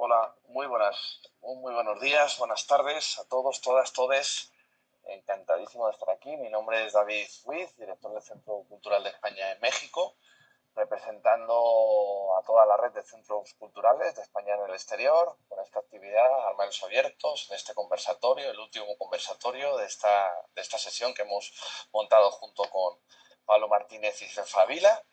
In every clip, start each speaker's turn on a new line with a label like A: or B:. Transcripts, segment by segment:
A: Hola, muy buenas, muy buenos días, buenas tardes a todos, todas, todes. Encantadísimo de estar aquí. Mi nombre es David Ruiz, director del Centro Cultural de España en México, representando a toda la red de centros culturales de España en el exterior con esta actividad, Armarios Abiertos, en este conversatorio, el último conversatorio de esta, de esta sesión que hemos montado junto con Pablo Martínez y Cefa Vila.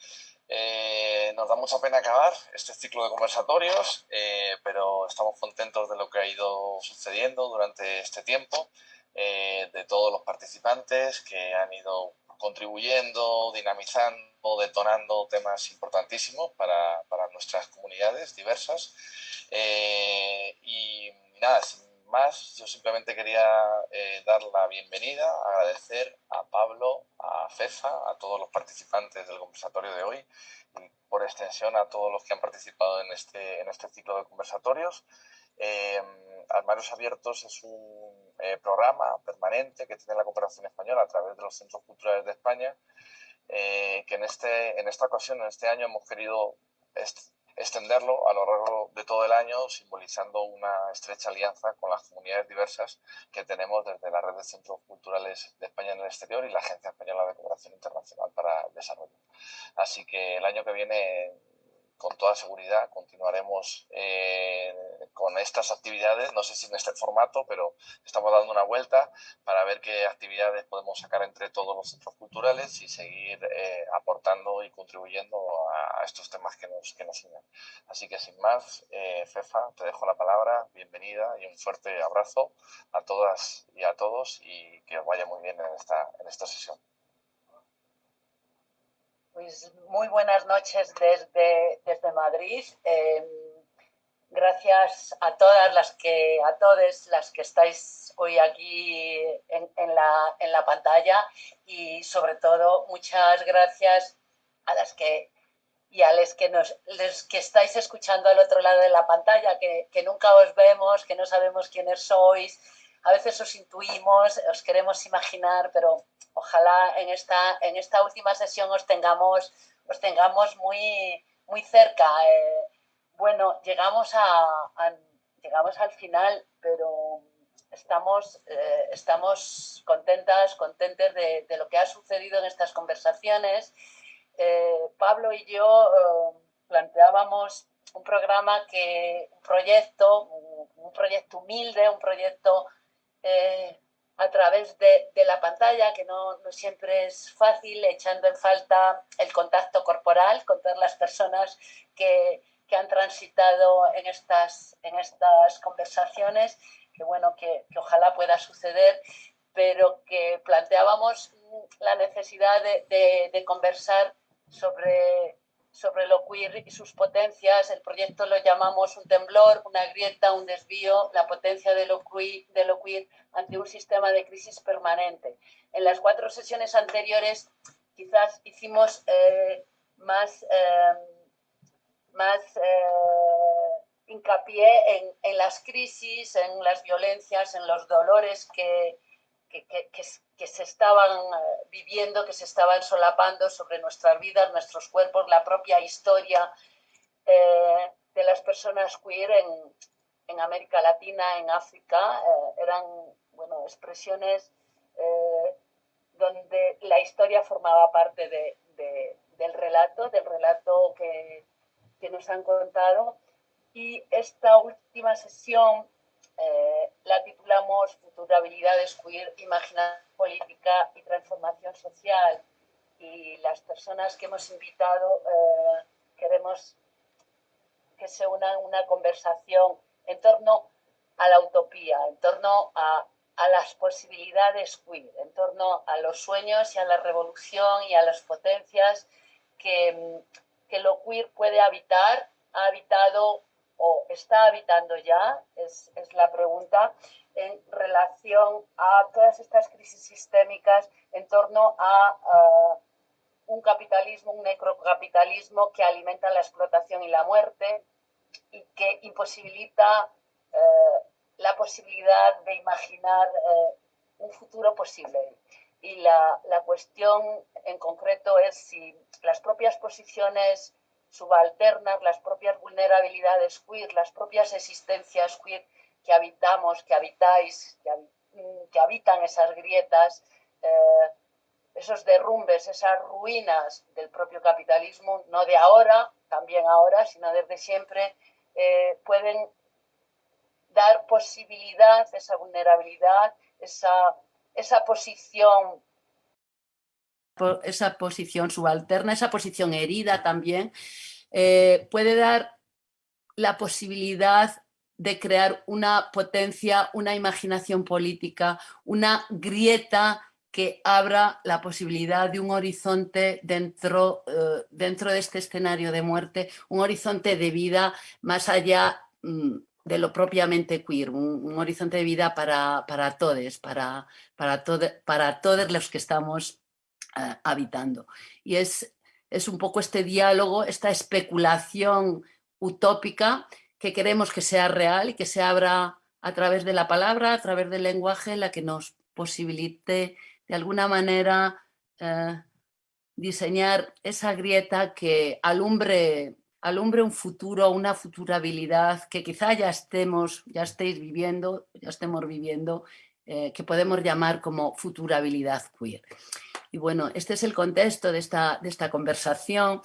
A: Eh, nos da mucha pena acabar este ciclo de conversatorios, eh, pero estamos contentos de lo que ha ido sucediendo durante este tiempo, eh, de todos los participantes que han ido contribuyendo, dinamizando, detonando temas importantísimos para, para nuestras comunidades diversas. y nada, más, yo simplemente quería eh, dar la bienvenida, agradecer a Pablo, a Fefa, a todos los participantes del conversatorio de hoy y por extensión a todos los que han participado en este, en este ciclo de conversatorios. Eh, Armarios Abiertos es un eh, programa permanente que tiene la cooperación española a través de los centros culturales de España, que en, este, en esta ocasión, en este año, hemos querido extenderlo a lo largo de todo el año, simbolizando una estrecha alianza con las comunidades diversas que tenemos desde la red de centros culturales de España en el exterior y la Agencia Española de Cooperación Internacional para el Desarrollo. Así que el año que viene con toda seguridad continuaremos eh, con estas actividades, no sé si en este formato, pero estamos dando una vuelta para ver qué actividades podemos sacar entre todos los centros culturales y seguir eh, aportando y contribuyendo a, estos temas que nos, que nos unen. Así que sin más, eh, Fefa, te dejo la palabra, bienvenida y un fuerte abrazo a todas y a todos y que os vaya muy bien en esta, en esta sesión.
B: Pues muy buenas noches desde, desde Madrid. Em, gracias a todas las que, a todas las que estáis hoy aquí en, la, en la pantalla y sobre todo muchas gracias a las que y a los que, nos, que estáis escuchando al otro lado de la pantalla, que, que nunca os vemos, que no sabemos quiénes sois, a veces os intuimos, os queremos imaginar, pero ojalá en esta, en esta última sesión os tengamos, os tengamos muy, muy cerca. Eh, bueno, llegamos, a, llegamos al final, pero estamos, eh, estamos contentas, contentes de, lo que ha sucedido en estas conversaciones. Eh, Pablo y yo planteábamos un programa que, un proyecto, un proyecto humilde, un proyecto eh, a través de, la pantalla, que no, siempre es fácil, echando en falta el contacto corporal con todas las personas que, han transitado en estas, en estas conversaciones, que bueno, que, ojalá pueda suceder, pero que planteábamos la necesidad de, de conversar sobre sobre lo queer y sus potencias. El proyecto lo llamamos un temblor, una grieta, un desvío, la potencia de lo queer, de lo queer ante un sistema de crisis permanente. En las cuatro sesiones anteriores quizás hicimos eh, más, eh, más eh, hincapié en, en, las crisis, en las violencias, en los dolores que, que, se estaban eh, viviendo, que se estaban solapando sobre nuestras vidas, nuestros cuerpos, la propia historia eh, de las personas queer en, América Latina, en África, eh, eran bueno, expresiones donde la historia formaba parte del relato, del relato que, que nos han contado. Y esta última sesión eh, la titulamos Futurabilidades Queer, Imaginación Política y Transformación Social. Y las personas que hemos invitado eh, queremos que se una una conversación en torno a la utopía, en torno a, a las posibilidades queer, en torno a los sueños y a la revolución y a las potencias que, que lo queer puede habitar, ha habitado o está habitando ya, es, la pregunta, en relación a todas estas crisis sistémicas en torno a un capitalismo, un necrocapitalismo que alimenta la explotación y la muerte y que imposibilita eh, la posibilidad de imaginar eh, un futuro posible. Y la, la, cuestión en concreto es si las propias posiciones
C: subalternas, las propias vulnerabilidades queer, las propias existencias queer que habitamos, que habitáis, que, mm, habitan esas grietas, eh, esos derrumbes, esas ruinas del propio capitalismo, no de ahora, también ahora, sino desde siempre, eh, pueden dar posibilidad, esa vulnerabilidad, esa, esa posición
B: esa posición subalterna, esa posición herida también, eh, puede dar la posibilidad de crear una potencia, una imaginación política, una grieta que abra la posibilidad de un horizonte dentro, eh, dentro de este escenario de muerte, un horizonte de vida más allá mm, de lo propiamente queer, un, horizonte de vida para, para todos, para, para, para todos los que estamos eh, habitando. Y es, es un poco este diálogo, esta especulación utópica que queremos que sea real y que se abra a través de la palabra, a través del lenguaje, la que nos posibilite de alguna manera eh, diseñar esa grieta que alumbre alumbre un futuro, una futurabilidad que quizá ya estemos, ya estéis viviendo, ya estemos viviendo, eh, que podemos llamar como futurabilidad queer. Y bueno, este es el contexto de esta, de esta conversación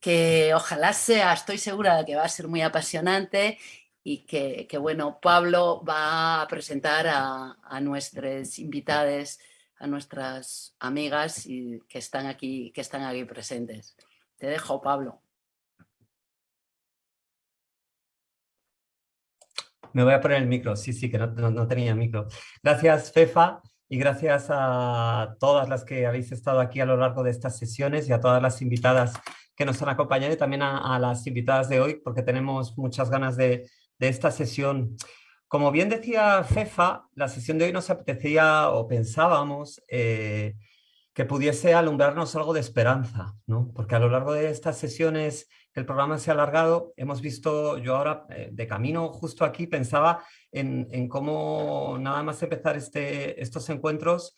B: que ojalá sea, estoy segura de que va a ser muy apasionante y que, bueno, Pablo va a presentar a, a nuestras invitadas, a nuestras amigas y que están aquí, que están aquí presentes. Te dejo, Pablo.
D: Me voy a poner el micro, sí, sí, que no, tenía micro. Gracias, Fefa, y gracias a todas las que habéis estado aquí a lo largo de estas sesiones y a todas las invitadas que nos han acompañado y también a, las invitadas de hoy, porque tenemos muchas ganas de, esta sesión. Como bien decía Fefa, la sesión de hoy nos apetecía o pensábamos eh, que pudiese alumbrarnos algo de esperanza, ¿no? porque a lo largo de estas sesiones el programa se ha alargado, hemos visto, yo ahora eh, de camino justo aquí pensaba en, en, cómo nada más empezar este, estos encuentros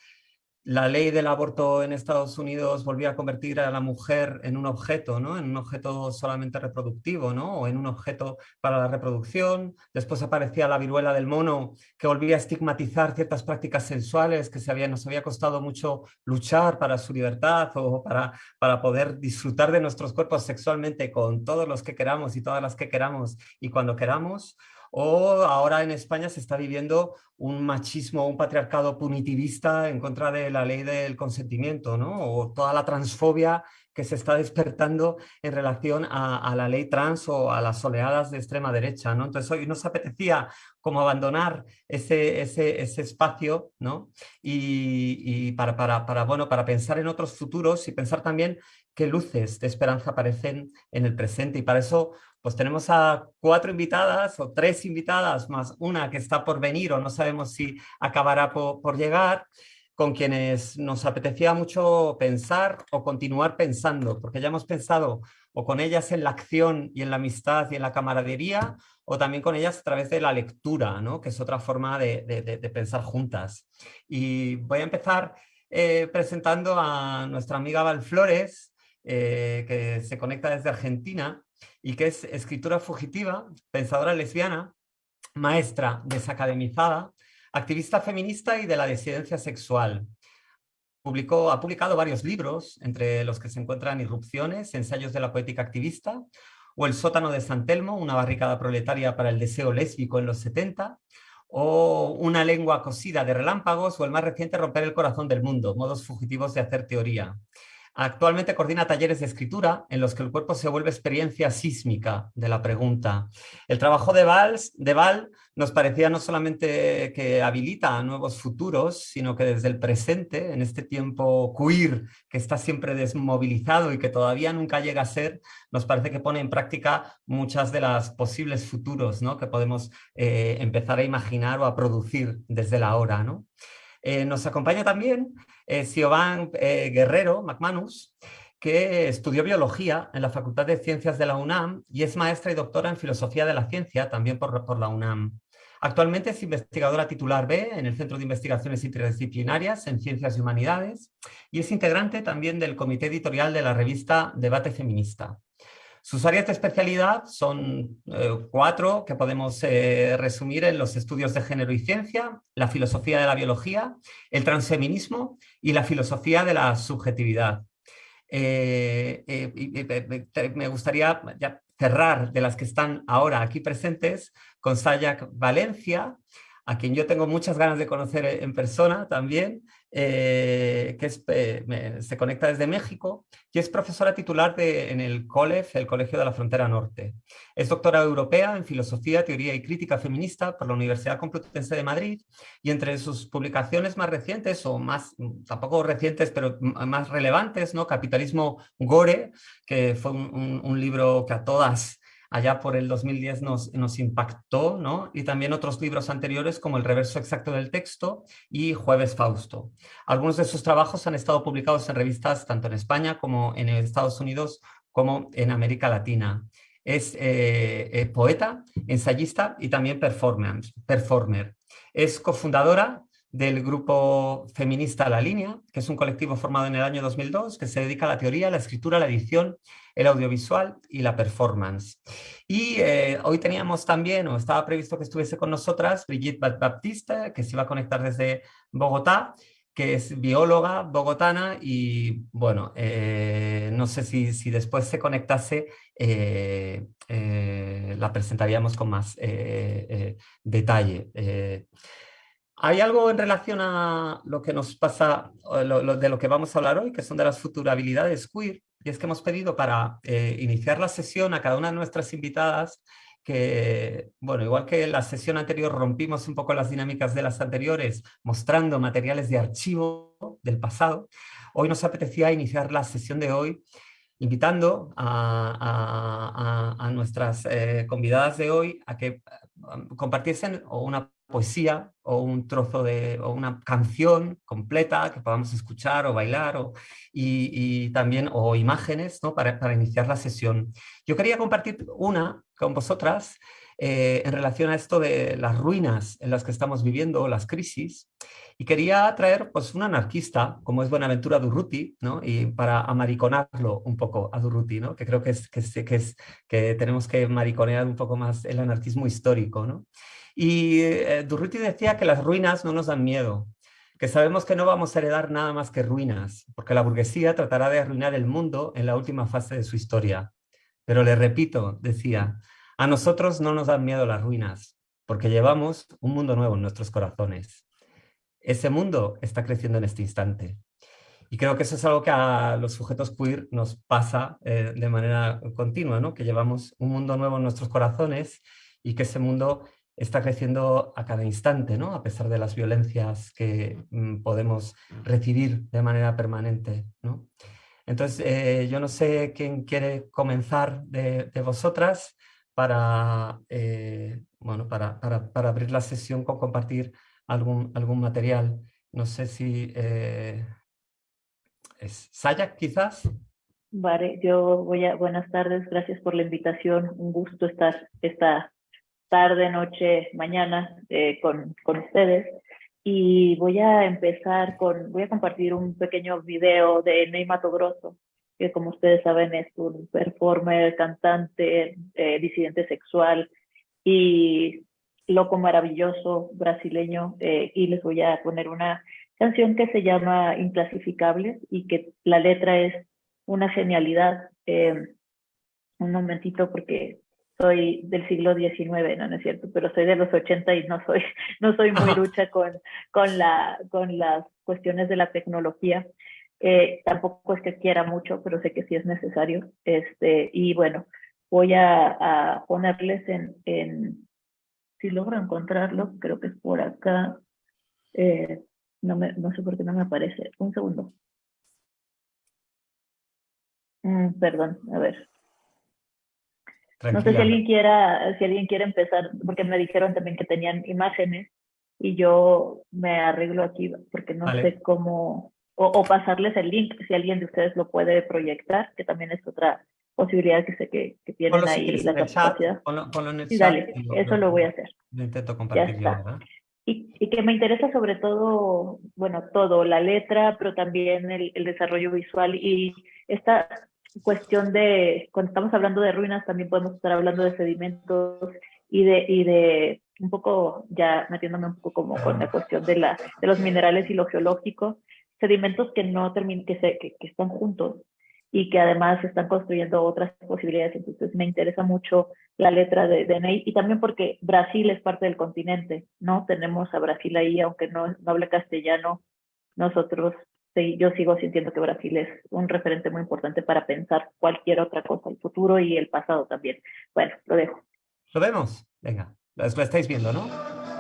D: la ley del aborto en Estados Unidos volvía a convertir a la mujer en un objeto, ¿no? en un objeto solamente reproductivo ¿no? o en un objeto para la reproducción. Después aparecía la viruela del mono que volvía a estigmatizar ciertas prácticas sensuales que nos había costado mucho luchar para su libertad o para, para poder disfrutar de nuestros cuerpos sexualmente con todos los que queramos y todas las que queramos y cuando queramos o ahora en España se está viviendo un machismo, un patriarcado punitivista en contra de la ley del consentimiento, ¿no? o toda la transfobia que se está despertando en relación a, la ley trans o a las oleadas de extrema derecha. ¿no? Entonces hoy nos apetecía como abandonar ese, ese, ese espacio ¿no? y, para, para, para, bueno, para pensar en otros futuros y pensar también qué luces de esperanza aparecen en el presente. Y para eso pues tenemos a cuatro invitadas o tres invitadas más una que está por venir o no sabemos si acabará por, llegar, con quienes nos apetecía mucho pensar o continuar pensando, porque ya hemos pensado o con ellas en la acción y en la amistad y en la camaradería, o también con ellas a través de la lectura, ¿no? que es otra forma de, pensar juntas. Y voy a empezar eh, presentando a nuestra amiga Val Flores, eh, que se conecta desde Argentina, y que es escritora fugitiva, pensadora lesbiana, maestra desacademizada, activista feminista y de la disidencia sexual. Publicó, ha publicado varios libros, entre los que se encuentran Irrupciones, Ensayos de la poética activista, o El sótano de San Telmo, una barricada proletaria para el deseo lésbico en los 70, o Una lengua cosida de relámpagos, o el más reciente Romper el corazón del mundo, modos fugitivos de hacer teoría. Actualmente coordina talleres de escritura en los que el cuerpo se vuelve experiencia sísmica de la pregunta. El trabajo de, de Val nos parecía no solamente que habilita nuevos futuros, sino que desde el presente, en este tiempo queer que está siempre desmovilizado y que todavía nunca llega a ser, nos parece que pone en práctica muchas de las posibles futuros ¿no? que podemos eh, empezar a imaginar o a producir desde la hora. ¿no? Eh, nos acompaña también eh, Siobhan eh, Guerrero McManus, que estudió biología en la Facultad de Ciencias de la UNAM y es maestra y doctora en filosofía de la ciencia, también por, por la UNAM. Actualmente es investigadora titular B en el Centro de Investigaciones Interdisciplinarias en Ciencias y Humanidades y es integrante también del comité editorial de la revista Debate Feminista. Sus áreas de especialidad son eh, cuatro que podemos eh, resumir en los estudios de género y ciencia, la filosofía de la biología, el transfeminismo y la filosofía de la subjetividad. Eh, me gustaría cerrar de las que están ahora aquí presentes con Sayak Valencia, a quien yo tengo muchas ganas de conocer en persona también, eh, que eh, se conecta desde México y es profesora titular de, en el COLEF, el Colegio de la Frontera Norte. Es doctora europea en Filosofía, Teoría y Crítica Feminista por la Universidad Complutense de Madrid y entre sus publicaciones más recientes, o más, tampoco recientes, pero más relevantes, ¿no? Capitalismo Gore, que fue un, un libro que a todas allá por el 2010 nos, impactó, ¿no? Y también otros libros anteriores como El reverso exacto del texto y Jueves Fausto. Algunos de sus trabajos han estado publicados en revistas tanto en España como en Estados Unidos como en América Latina. Es eh, eh, poeta, ensayista y también performer. Es cofundadora del grupo feminista La Línea, que es un colectivo formado en el año 2002 que se dedica a la teoría, la escritura, la edición, el audiovisual y la performance. Y eh, hoy teníamos también, o estaba previsto que estuviese con nosotras, Brigitte Baptista, que se iba a conectar desde Bogotá, que es bióloga bogotana y bueno, eh, no sé si, si, después se conectase, eh, la presentaríamos con más detalle. Hay algo en relación a lo que nos pasa, de lo que vamos a hablar hoy, que son de las futurabilidades queer, y es que hemos pedido para eh, iniciar la sesión a cada una de nuestras invitadas que, bueno, igual que la sesión anterior rompimos un poco las dinámicas de las anteriores, mostrando materiales de archivo del pasado, hoy nos apetecía iniciar la sesión de hoy invitando a, nuestras eh, convidadas de hoy a que um, compartiesen una poesía o un trozo de o una canción completa que podamos escuchar o bailar o, y, también o imágenes ¿no? para, para, iniciar la sesión. Yo quería compartir una con vosotras eh, en relación a esto de las ruinas en las que estamos viviendo, las crisis, y quería traer pues, un anarquista, como es Buenaventura Durruti, ¿no? y para amariconarlo un poco a Durruti, ¿no? que creo que, es, que, es, que, es, que tenemos que mariconear un poco más el anarquismo histórico. ¿no? Y eh, Durruti decía que las ruinas no nos dan miedo, que sabemos que no vamos a heredar nada más que ruinas, porque la burguesía tratará de arruinar el mundo en la última fase de su historia. Pero le repito, decía, a nosotros no nos dan miedo las ruinas, porque llevamos un mundo nuevo en nuestros corazones. Ese mundo está creciendo en este instante. Y creo que eso es algo que a los sujetos queer nos pasa eh, de manera continua, ¿no? que llevamos un mundo nuevo en nuestros corazones y que ese mundo está creciendo a cada instante, ¿no? a pesar de las violencias que mm, podemos recibir de manera permanente. ¿no? Entonces, eh, yo no sé quién quiere comenzar de, de vosotras, para, eh, bueno, para, para, para, abrir la sesión con compartir algún, algún material. No sé si eh, es Sayak quizás.
E: Vale, yo voy a, buenas tardes, gracias por la invitación, un gusto estar esta tarde, noche, mañana eh, con, con ustedes. Y voy a empezar con, voy a compartir un pequeño video de Ney Mato que como ustedes saben es un performer, cantante, eh, disidente sexual y loco maravilloso brasileño. Eh, y les voy a poner una canción que se llama Inclasificables y que la letra es una genialidad. Eh, un momentito porque soy del siglo XIX, no, no es cierto, pero soy de los 80 y no soy, no soy muy lucha con, con, la, con las cuestiones de la tecnología. Eh, tampoco es que quiera mucho, pero sé que sí es necesario. Este, y bueno, voy a, ponerles en, en, si logro encontrarlo, creo que es por acá. Eh, no, me, no sé por qué no me aparece. Un segundo. Mm, perdón, a ver. No sé si alguien quiera, si alguien quiere empezar, porque me dijeron también que tenían imágenes y yo me arreglo aquí porque no sé cómo, o, pasarles el link si alguien de ustedes lo puede proyectar, que también es otra posibilidad que sé que, que tienen ahí la capacidad.
D: sí,
E: dale, eso lo voy a hacer.
D: intento compartir yo,
E: Y, y, que me interesa sobre todo, bueno, todo, la letra, pero también el, el desarrollo visual y esta, cuestión de, cuando estamos hablando de ruinas, también podemos estar hablando de sedimentos y de, y de un poco, ya metiéndome un poco como con la cuestión de, la, de los minerales y lo geológico, sedimentos que no terminan, que, se, que, que están juntos y que además están construyendo otras posibilidades. Entonces me interesa mucho la letra de, de Ney y también porque Brasil es parte del continente, ¿no? Tenemos a Brasil ahí, aunque no, no hable castellano, nosotros, sí, yo sigo sintiendo que Brasil es un referente muy importante para pensar cualquier otra cosa, el futuro y el pasado también. Bueno, lo dejo.
D: Lo vemos, venga, lo estáis viendo, ¿no?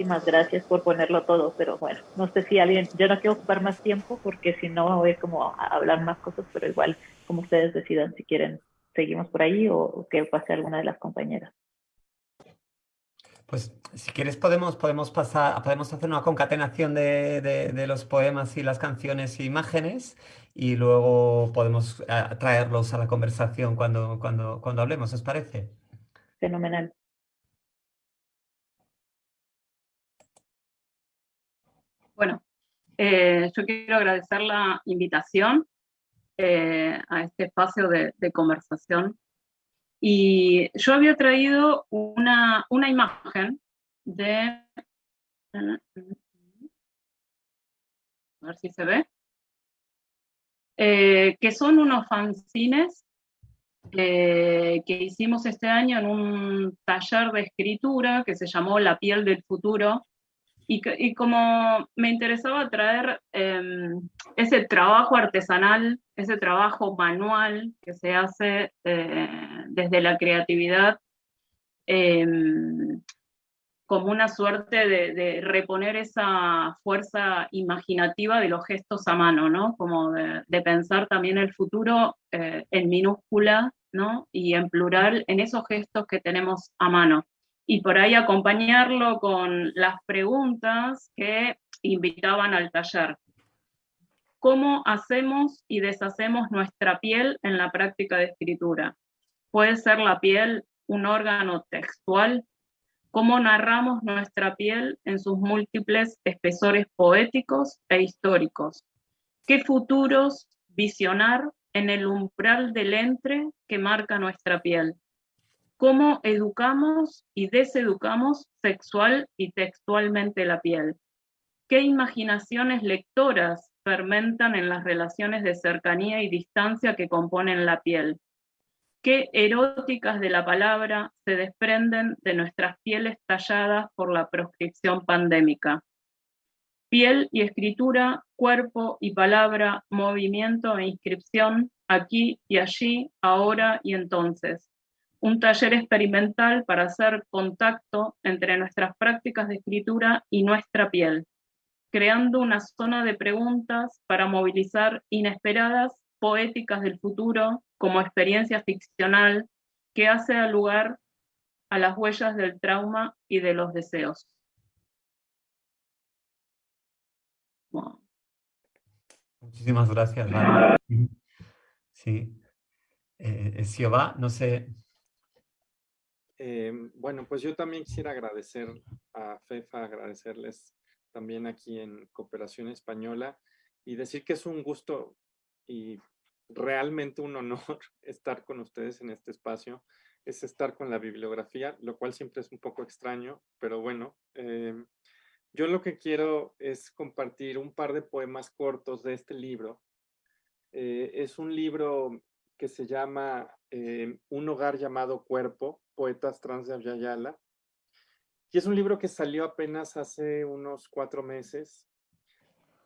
E: Muchísimas gracias por ponerlo todo, pero bueno, no sé si alguien, yo no quiero ocupar más tiempo porque si no voy como a hablar más cosas, pero igual como ustedes decidan si quieren seguimos por ahí o, que pase alguna de las compañeras.
D: Pues si quieres podemos, podemos pasar, podemos hacer una concatenación de, de, los poemas y las canciones e imágenes y luego podemos eh, traerlos a la conversación cuando, cuando, cuando hablemos, ¿os parece?
E: Fenomenal.
F: Bueno, eh, yo quiero agradecer la invitación eh, a este espacio de, conversación. Y yo había traído una, imagen de... A ver si se ve. Eh, que son unos fanzines que hicimos este año en un taller de escritura que se llamó La piel del futuro, y, como me interesaba traer em, ese trabajo artesanal, ese trabajo manual que se hace eh, desde la creatividad, em, como una suerte de, reponer esa fuerza imaginativa de los gestos a mano, ¿no? Como de, pensar también el futuro eh, en minúscula, ¿no? Y en plural en esos gestos que tenemos a mano. Y por ahí acompañarlo con las preguntas que invitaban al taller. ¿Cómo hacemos y deshacemos nuestra piel en la práctica de escritura? ¿Puede ser la piel un órgano textual cómo narramos nuestra piel en sus múltiples espesores poéticos e históricos. ¿Qué futuros visionar en el umbral del entre que marca nuestra piel? ¿Cómo educamos y deseducamos sexual y textualmente la piel? ¿Qué imaginaciones lectoras fermentan en las relaciones de cercanía y distancia que componen la piel? qué eróticas de la palabra se desprenden de nuestras pieles talladas por la proscripción pandémica. Piel y escritura, cuerpo y palabra, movimiento e inscripción, aquí y allí, ahora y entonces. Un taller experimental para hacer contacto entre nuestras prácticas de escritura y nuestra piel, creando una zona de preguntas para movilizar inesperadas poéticas del futuro como experiencia ficcional que hace lugar a las huellas del trauma y de los deseos.
D: Muchísimas gracias, Sí. Eh, no sé.
G: Eh, bueno, pues yo también quisiera agradecer a FEFA, agradecerles también aquí en Cooperación Española y decir que es un gusto y realmente un honor estar con ustedes en este espacio, es estar con la bibliografía, lo cual siempre es un poco extraño, pero bueno, em, yo lo que quiero es compartir un par de poemas cortos de este libro. Eh, es un libro que se llama em, Un hogar llamado Cuerpo, Poetas Trans de Avyayala, y es un libro que salió apenas hace unos cuatro meses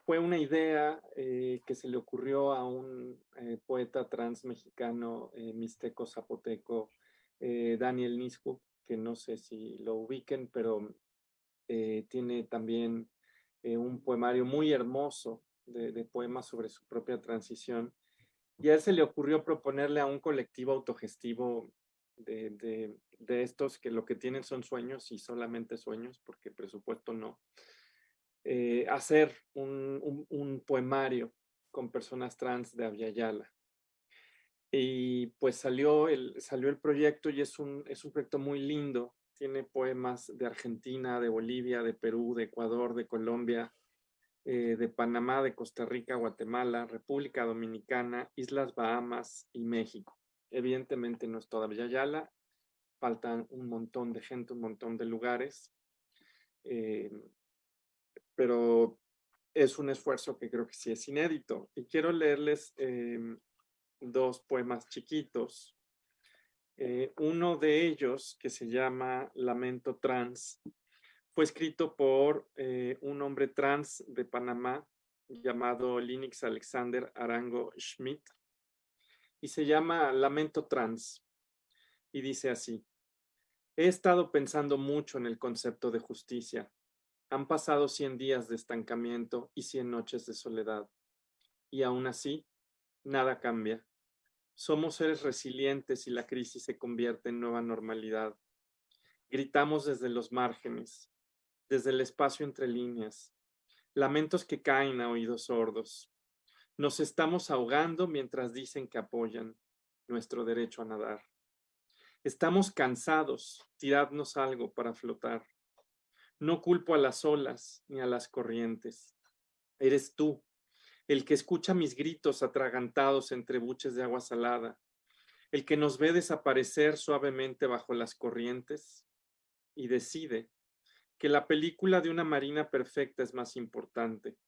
G: fue una idea eh, que se le ocurrió a un eh, poeta trans mexicano, eh, mixteco zapoteco, Daniel Niscu, que no sé si lo ubiquen, pero tiene también un poemario muy hermoso de, poemas sobre su propia transición. Y a él se le ocurrió proponerle a un colectivo autogestivo de estos que lo que tienen son sueños y solamente sueños, porque presupuesto no, eh, hacer un, poemario con personas trans de Aviala. Y pues salió el, salió el proyecto y es un, es un proyecto muy lindo. Tiene poemas de Argentina, de Bolivia, de Perú, de Ecuador, de Colombia, eh, de Panamá, de Costa Rica, Guatemala, República Dominicana, Islas Bahamas y México. Evidentemente no es toda Yala, faltan un montón de gente, un montón de lugares. Eh, pero es un esfuerzo que creo que sí es inédito. Y quiero leerles em, dos poemas chiquitos. Eh, uno de ellos, que se llama Lamento Trans, fue escrito por eh, un hombre trans de Panamá llamado Linux Alexander Arango Schmidt y se llama Lamento Trans y dice así, he estado pensando mucho en el concepto de justicia han pasado 100 días de estancamiento y 100 noches de soledad. Y aún así, nada cambia. Somos seres resilientes y la crisis se convierte en nueva normalidad. Gritamos desde los márgenes, desde el espacio entre líneas. Lamentos que caen a oídos sordos. Nos estamos ahogando mientras dicen que apoyan nuestro derecho a nadar. Estamos cansados, tiradnos algo para flotar. No culpo a las olas ni a las corrientes. Eres tú, el que escucha mis gritos atragantados entre buches de agua salada, el que nos ve desaparecer suavemente bajo las corrientes y decide que la película de una marina perfecta es más importante.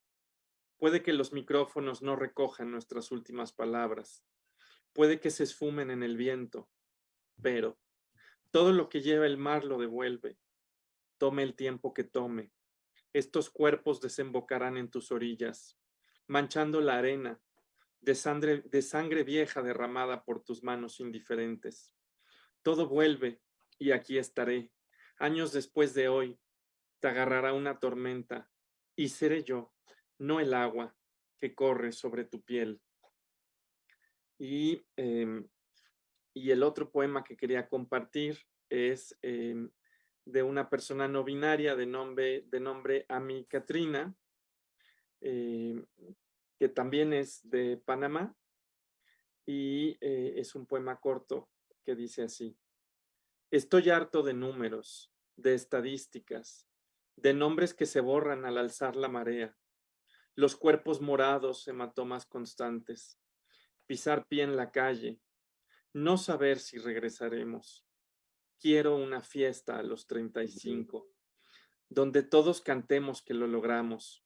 G: Puede que los micrófonos no recojan nuestras últimas palabras, puede que se esfumen en el viento, pero todo lo que lleva el mar lo devuelve tome el tiempo que tome. Estos cuerpos desembocarán en tus orillas, manchando la arena de sangre, de sangre vieja derramada por tus manos indiferentes. Todo vuelve y aquí estaré, años después de hoy, te agarrará una tormenta y seré yo, no el agua que corre sobre tu piel. Y, em, y el otro poema que quería compartir es em, de una persona no binaria de nombre, de nombre Ami Katrina, em, que también es de Panamá, y eh, es un poema corto que dice así. Estoy harto de números, de estadísticas, de nombres que se borran al alzar la marea, los cuerpos morados, hematomas constantes, pisar pie en la calle, no saber si regresaremos. Quiero una fiesta a los 35, donde todos cantemos que lo logramos.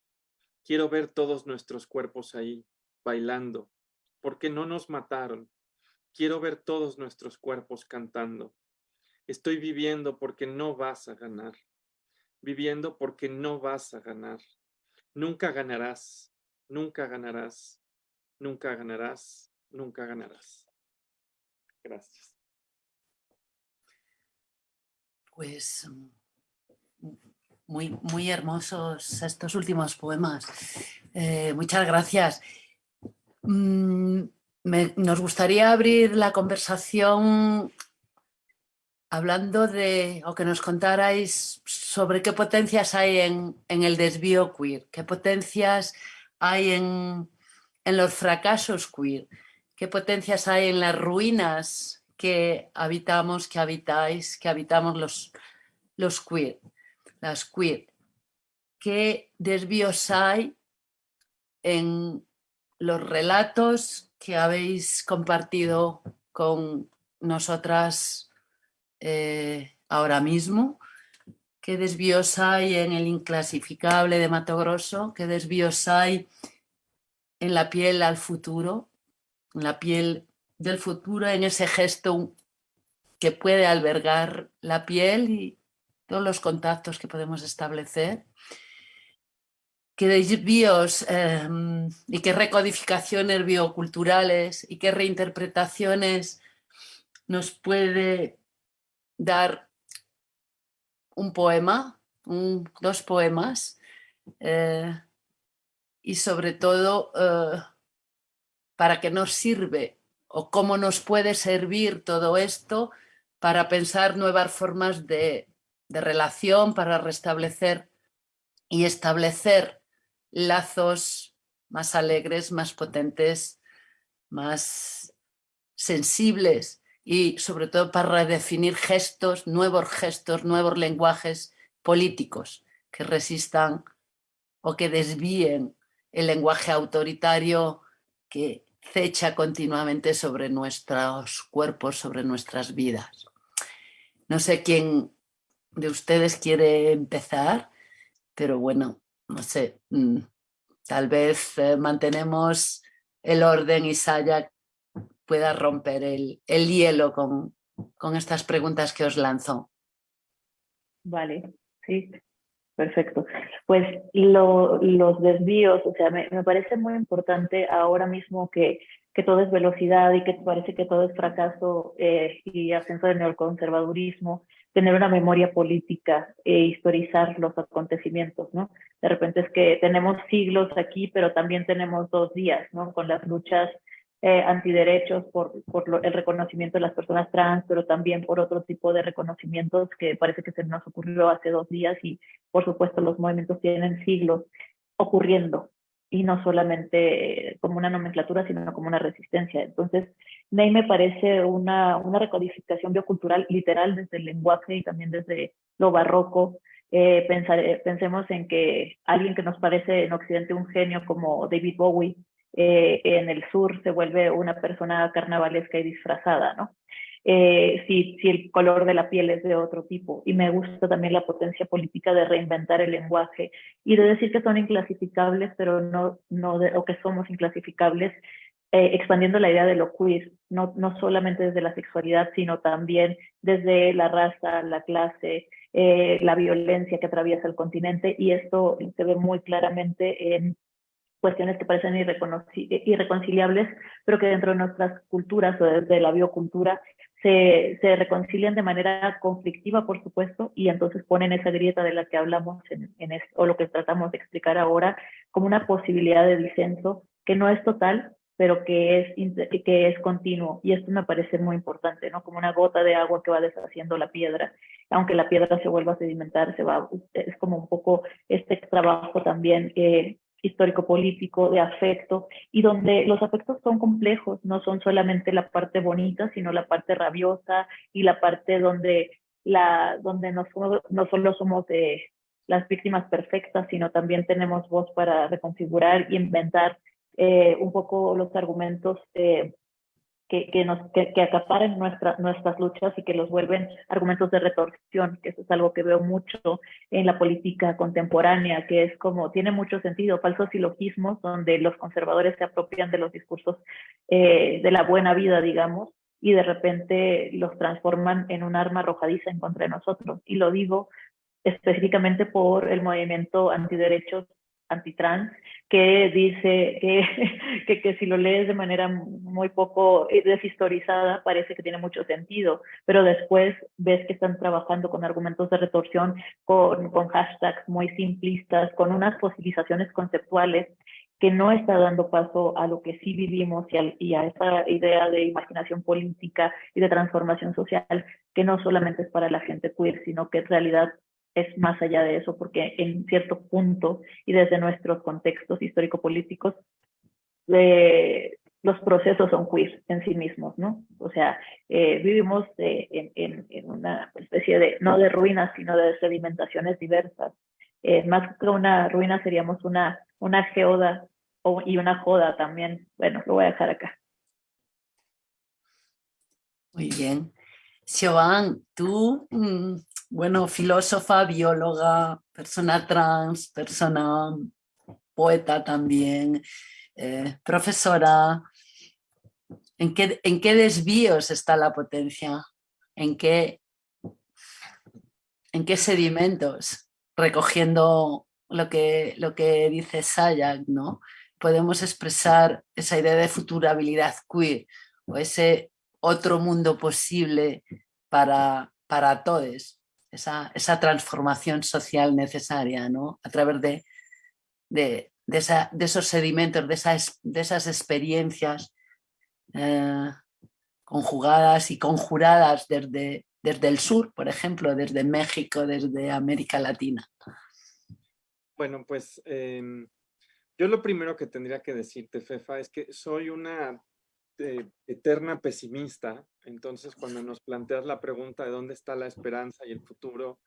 G: Quiero ver todos nuestros cuerpos ahí, bailando, porque no nos mataron. Quiero ver todos nuestros cuerpos cantando. Estoy viviendo porque no vas a ganar. Viviendo porque no vas a ganar. Nunca ganarás, nunca ganarás, nunca ganarás, nunca ganarás. Gracias.
B: Pues muy, muy hermosos estos últimos poemas. Eh, muchas gracias. Mm, nos gustaría abrir la conversación hablando de, o que nos contarais sobre qué potencias hay en, el desvío queer, qué potencias hay en, los fracasos queer, qué potencias hay en las ruinas que habitamos, que habitáis, que habitamos los, los queer, las queer. ¿Qué desvíos hay en los relatos que habéis compartido con nosotras eh, ahora mismo, qué desvíos hay en el inclasificable de Mato Grosso, qué desvíos hay en la piel al futuro, la piel del futuro, en ese gesto que puede albergar la piel y todos los contactos que podemos establecer. Qué desvíos em, y qué recodificaciones bioculturales y qué reinterpretaciones nos puede dar un poema, dos poemas, eh, y sobre todo eh, para qué nos sirve o cómo nos puede servir todo esto para pensar nuevas formas de, relación, para restablecer y establecer lazos más alegres, más potentes, más sensibles y sobre todo para redefinir gestos, nuevos gestos, nuevos lenguajes políticos que resistan o que desvíen el lenguaje autoritario que cecha continuamente sobre nuestros cuerpos, sobre nuestras vidas. No sé quién de ustedes quiere empezar, pero bueno, no sé, mm, tal vez eh, mantenemos el orden y Saya pueda romper el, hielo con, con, estas preguntas que os lanzo.
E: Vale, sí, perfecto. Pues los desvíos, o sea, me, parece muy importante ahora mismo que, que todo es velocidad y que parece que todo es fracaso eh, y ascenso del neoconservadurismo, tener una memoria política e historizar los acontecimientos, ¿no? De repente es que tenemos siglos aquí, pero también tenemos dos días, ¿no? Con las luchas eh, antiderechos por, el reconocimiento de las personas trans, pero también por otro tipo de reconocimientos que parece que se nos ocurrió hace dos días y por supuesto los movimientos tienen siglos ocurriendo y no solamente como una nomenclatura, sino como una resistencia. Entonces, Ney me parece una, una recodificación biocultural literal desde el lenguaje y también desde lo barroco. Eh, pensemos en que alguien que nos parece en Occidente un genio como David Bowie, eh, en el sur se vuelve una persona carnavalesca y disfrazada, ¿no? Eh, si, si, el color de la piel es de otro tipo. Y me gusta también la potencia política de reinventar el lenguaje y de decir que son inclasificables, pero no, no o que somos inclasificables, eh, expandiendo la idea de lo queer, no, no solamente desde la sexualidad, sino también desde la raza, la clase, eh, la violencia que atraviesa el continente. Y esto se ve muy claramente en cuestiones que parecen irreconciliables, pero que dentro de nuestras culturas o desde la biocultura se, se, reconcilian de manera conflictiva, por supuesto, y entonces ponen esa grieta de la que hablamos en, en o lo que tratamos de explicar ahora como una posibilidad de disenso que no es total, pero que es, que es continuo. Y esto me parece muy importante, ¿no? Como una gota de agua que va deshaciendo la piedra. Aunque la piedra se vuelva a sedimentar, se va, es como un poco este trabajo también eh, histórico-político, de afecto, y donde los afectos son complejos, no son solamente la parte bonita, sino la parte rabiosa y la parte donde, la, donde no, no solo somos de las víctimas perfectas, sino también tenemos voz para reconfigurar y inventar eh, un poco los argumentos eh, que, que, nos, que, que acaparen nuestra, nuestras luchas y que los vuelven argumentos de retorsión, que eso es algo que veo mucho en la política contemporánea, que es como, tiene mucho sentido, falsos silogismos, donde los conservadores se apropian de los discursos eh, de la buena vida, digamos, y de repente los transforman en un arma arrojadiza en contra de nosotros. Y lo digo específicamente por el movimiento antiderechos antitrans, que dice que, que, si lo lees de manera muy poco deshistorizada parece que tiene mucho sentido, pero después ves que están trabajando con argumentos de retorsión, con, con hashtags muy simplistas, con unas fosilizaciones conceptuales que no está dando paso a lo que sí vivimos y a, y a, esa idea de imaginación política y de transformación social, que no solamente es para la gente queer, sino que en realidad es más allá de eso, porque en cierto punto y desde nuestros contextos histórico-políticos, eh, los procesos son queer en sí mismos, ¿no? O sea, eh, vivimos en, en, en, una especie de, no de ruinas, sino de sedimentaciones diversas. Eh, más que una ruina seríamos una, una geoda o, y una joda también. Bueno, lo voy a dejar acá.
B: Muy bien. Siobhan, tú mm, bueno, filósofa, bióloga, persona trans, persona poeta también, eh, profesora. ¿En qué, ¿En qué desvíos está la potencia? ¿En qué, en qué sedimentos? Recogiendo lo que, lo que dice Sayak, ¿no? Podemos expresar esa idea de futurabilidad queer o ese otro mundo posible para, para todos esa, esa transformación social necesaria, ¿no? A través de, de, de, esa, de esos sedimentos, de esas, de esas experiencias eh, conjugadas y conjuradas desde, desde el sur, por ejemplo, desde México, desde América Latina.
G: Bueno, pues eh, yo lo primero que tendría que decirte, Fefa, es que soy una este, eterna pesimista, entonces cuando nos planteas la pregunta de dónde está la esperanza y el futuro,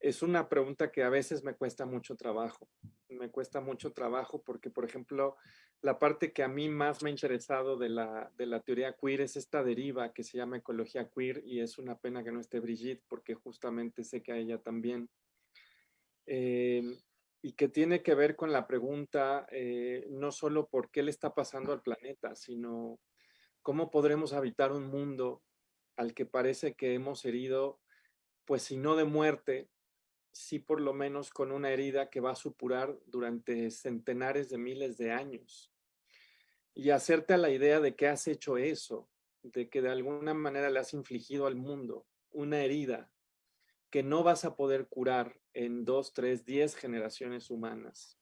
G: es una pregunta que a veces me cuesta mucho trabajo. Me cuesta mucho trabajo porque, por ejemplo, la parte que a mí más me ha interesado de la, de la teoría queer es esta deriva que se llama ecología queer y es una pena que no esté Brigitte porque justamente sé que a ella también. Eh, y que tiene que ver con la pregunta eh, no solo por qué le está pasando al planeta, sino ¿Cómo podremos habitar un mundo al que parece que hemos herido, pues si no de muerte, sí por lo menos con una herida que va a supurar durante centenares de miles de años? Y hacerte a la idea de que has hecho eso, de que de alguna manera le has infligido al mundo una herida que no vas a poder curar en dos, tres, diez generaciones humanas.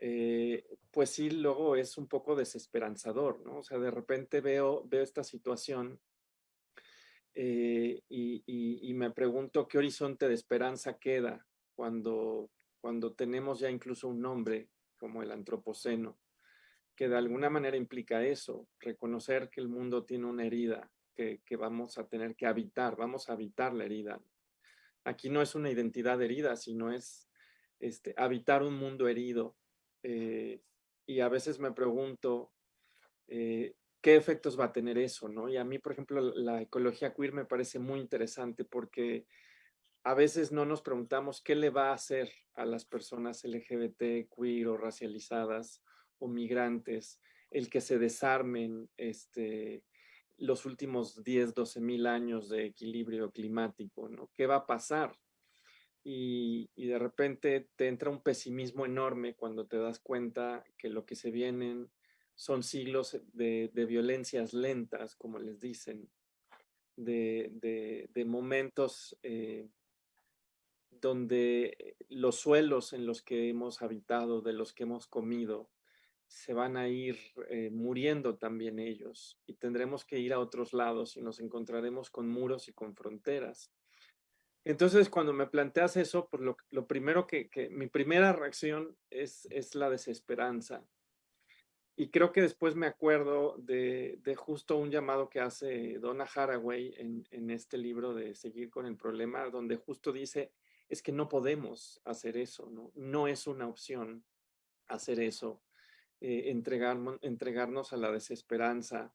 G: Eh, pues sí, luego es un poco desesperanzador, ¿no? O sea, de repente veo, veo esta situación eh, y, me pregunto qué horizonte de esperanza queda cuando, cuando tenemos ya incluso un nombre como el antropoceno, que de alguna manera implica eso, reconocer que el mundo tiene una herida que, que vamos a tener que habitar, vamos a habitar la herida. Aquí no es una identidad herida, sino es este, habitar un mundo herido eh, y a veces me pregunto eh, qué efectos va a tener eso, ¿no? Y a mí, por ejemplo, la ecología queer me parece muy interesante porque a veces no nos preguntamos qué le va a hacer a las personas LGBT, queer o racializadas o migrantes el que se desarmen este, los últimos 10, 12 mil años de equilibrio climático, ¿no? ¿Qué va a pasar? Y, de repente te entra un pesimismo enorme cuando te das cuenta que lo que se vienen son siglos de, violencias lentas, como les dicen, de, momentos eh, donde los suelos en los que hemos habitado, de los que hemos comido, se van a ir eh, muriendo también ellos y tendremos que ir a otros lados y nos encontraremos con muros y con fronteras. Entonces, cuando me planteas eso, pues lo, primero que, mi primera reacción es, la desesperanza. Y creo que después me acuerdo de, justo un llamado que hace Donna Haraway en, este libro de Seguir con el Problema, donde justo dice, es que no podemos hacer eso, no, no es una opción hacer eso, eh, entregarnos a la desesperanza.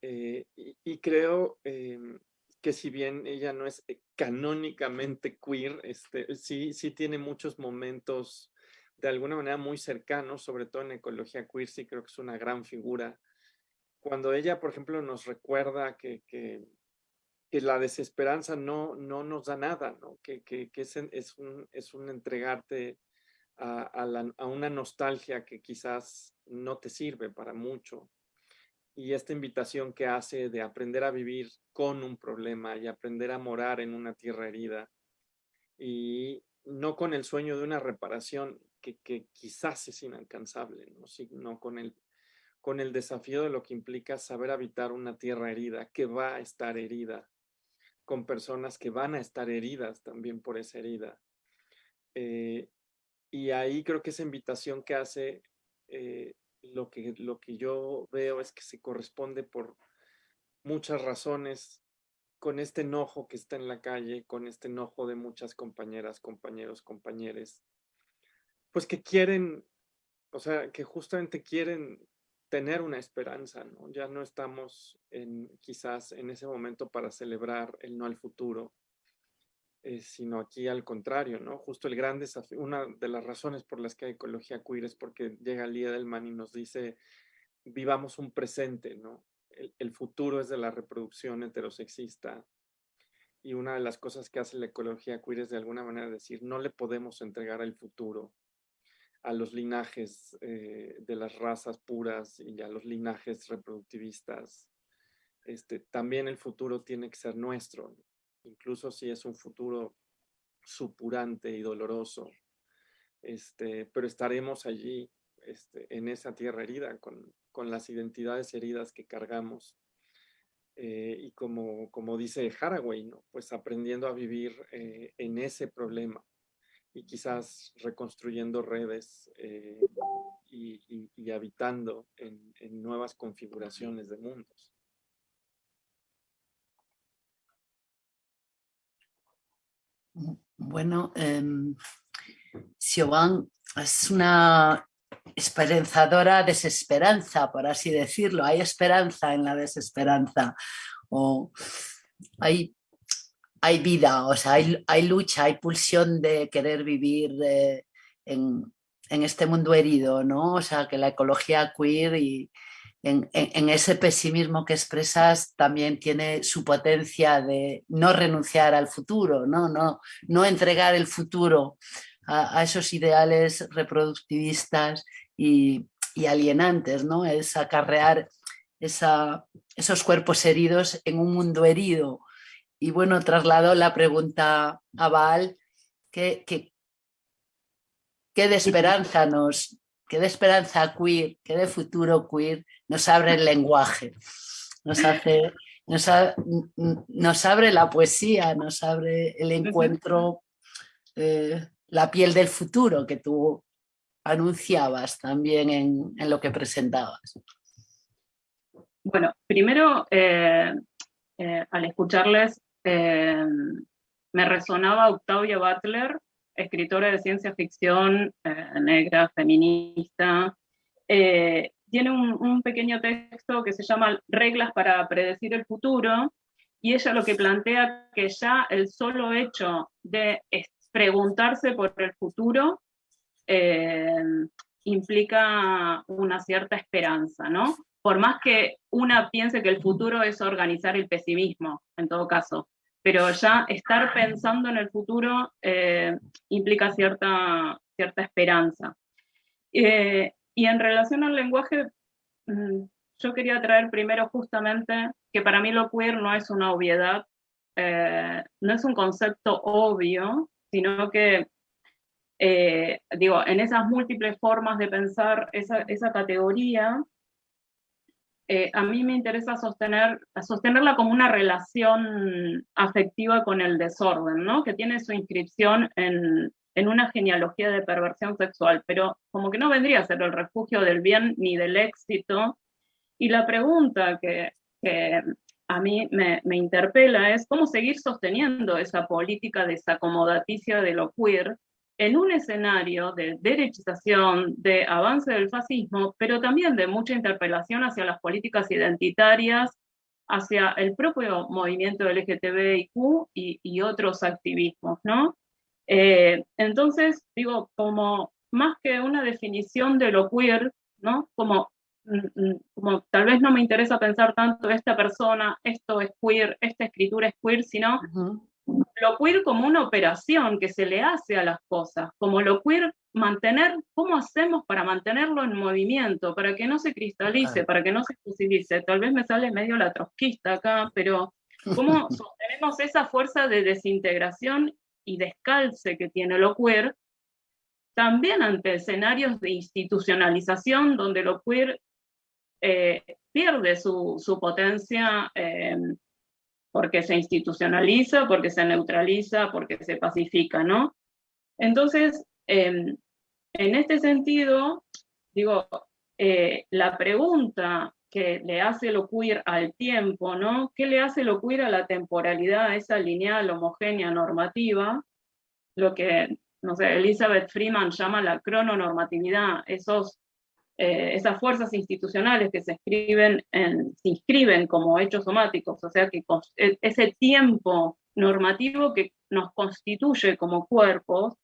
G: Eh, y, creo em, que si bien ella no es eh, canónicamente queer, este, sí, sí tiene muchos momentos de alguna manera muy cercanos, sobre todo en ecología queer, sí creo que es una gran figura. Cuando ella, por ejemplo, nos recuerda que, que, la desesperanza no, no nos da nada, ¿no? que, que, es, es, un, es un entregarte a, a, una nostalgia que quizás no te sirve para mucho y esta invitación que hace de aprender a vivir con un problema y aprender a morar en una tierra herida y no con el sueño de una reparación que, quizás es inalcanzable, ¿no? sino con el, con el desafío de lo que implica saber habitar una tierra herida, que va a estar herida, con personas que van a estar heridas también por esa herida. Eh, y ahí creo que esa invitación que hace eh, lo que, lo que yo veo es que se corresponde por muchas razones con este enojo que está en la calle, con este enojo de muchas compañeras, compañeros, compañeres, pues que quieren, o sea, que justamente quieren tener una esperanza, ¿no? Ya no estamos quizás en ese momento para celebrar el no al futuro, eh, sino aquí al contrario, ¿no? Justo el gran desafío, una de las razones por las que hay ecología queer es porque llega el día del man y nos dice, vivamos un presente, ¿no? El, futuro es de la reproducción heterosexista. Y una de las cosas que hace la ecología queer es de alguna manera decir, no le podemos entregar el futuro a los linajes eh, de las razas puras y a los linajes reproductivistas. Este, también el futuro tiene que ser nuestro incluso si es un futuro supurante y doloroso, este, pero estaremos allí este, en esa tierra herida con, las identidades heridas que cargamos. Eh, y como, como dice Haraway, ¿no? pues aprendiendo a vivir eh, en ese problema y quizás reconstruyendo redes eh, y, habitando en nuevas configuraciones de mundos.
B: Bueno, eh, Siobhan es una esperanzadora desesperanza, por así decirlo. Hay esperanza en la desesperanza. O hay, hay vida, o sea, hay, lucha, hay pulsión de querer vivir eh, en, en, este mundo herido, ¿no? O sea, que la ecología queer y, en, ese pesimismo que expresas también tiene su potencia de no renunciar al futuro, no, no, no entregar el futuro a, esos ideales reproductivistas y, alienantes, ¿no? es acarrear esa, esos cuerpos heridos en un mundo herido. Y bueno, traslado la pregunta a Val, ¿qué, qué, qué de esperanza nos, qué de esperanza queer, qué de futuro queer nos abre el lenguaje, nos, hace, nos, abre la poesía, nos abre el encuentro, eh, la piel del futuro que tú anunciabas también en, lo que presentabas.
F: Bueno, primero, eh, eh, al escucharles, me resonaba Octavia Butler, escritora de ciencia ficción negra, feminista, tiene un, pequeño texto que se llama Reglas para predecir el futuro, y ella lo que plantea que ya el solo hecho de preguntarse por el futuro eh, implica una cierta esperanza, ¿no? Por más que una piense que el futuro es organizar el pesimismo, en todo caso, pero ya estar pensando en el futuro eh, implica cierta, cierta esperanza. Eh, y en relación al lenguaje, mm, yo quería traer primero justamente que para mí lo queer no es una obviedad, eh, no es un concepto obvio, sino que, digo, en esas múltiples formas de pensar esa, esa categoría, eh, a mí me interesa sostener, sostenerla como una relación afectiva con el desorden, ¿no? que tiene su inscripción en, una genealogía de perversión sexual, pero como que no vendría a ser el refugio del bien ni del éxito. Y la pregunta que, que a mí me, me, interpela es cómo seguir sosteniendo esa política desacomodaticia de lo queer en un escenario de derechización, de avance del fascismo, pero también de mucha interpelación hacia las políticas identitarias, hacia el propio movimiento LGTBIQ y, y otros activismos, ¿no? Eh, entonces, digo, como más que una definición de lo queer, ¿no? Como, mm, mm, como tal vez no me interesa pensar tanto esta persona, esto es queer, esta escritura es queer, sino lo queer como una operación que se le hace a las cosas, como lo queer mantener, ¿cómo hacemos para mantenerlo en movimiento, para que no se cristalice, para que no se fusilice? Tal vez me sale medio la trotskista acá, pero ¿cómo sostenemos esa fuerza de desintegración y descalce que tiene lo queer, también ante escenarios de institucionalización donde lo queer eh, pierde su, su potencia eh, porque se institucionaliza, porque se neutraliza, porque se pacifica, ¿no? Entonces, em, en este sentido, digo, eh, la pregunta que le hace lo queer al tiempo, ¿no? ¿Qué le hace lo queer a la temporalidad, a esa lineal homogénea normativa? Lo que, no sé, Elizabeth Freeman llama la crononormatividad, esos eh, esas fuerzas institucionales que se, inscriben como hechos somáticos, o sea que e, ese tiempo normativo que nos constituye como cuerpos,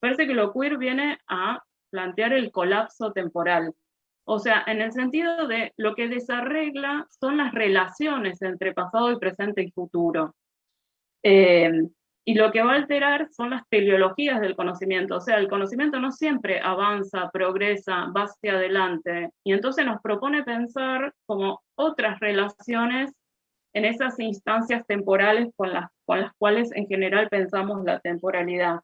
F: parece que lo queer viene a plantear el colapso temporal. O sea, en el sentido de lo que desarregla son las relaciones entre pasado y presente y futuro. Eh, y lo que va a alterar son las teleologías del conocimiento, o sea, el conocimiento no siempre avanza, progresa, va hacia adelante, y entonces nos propone pensar como otras relaciones en esas instancias temporales con las, con las cuales en general pensamos la temporalidad.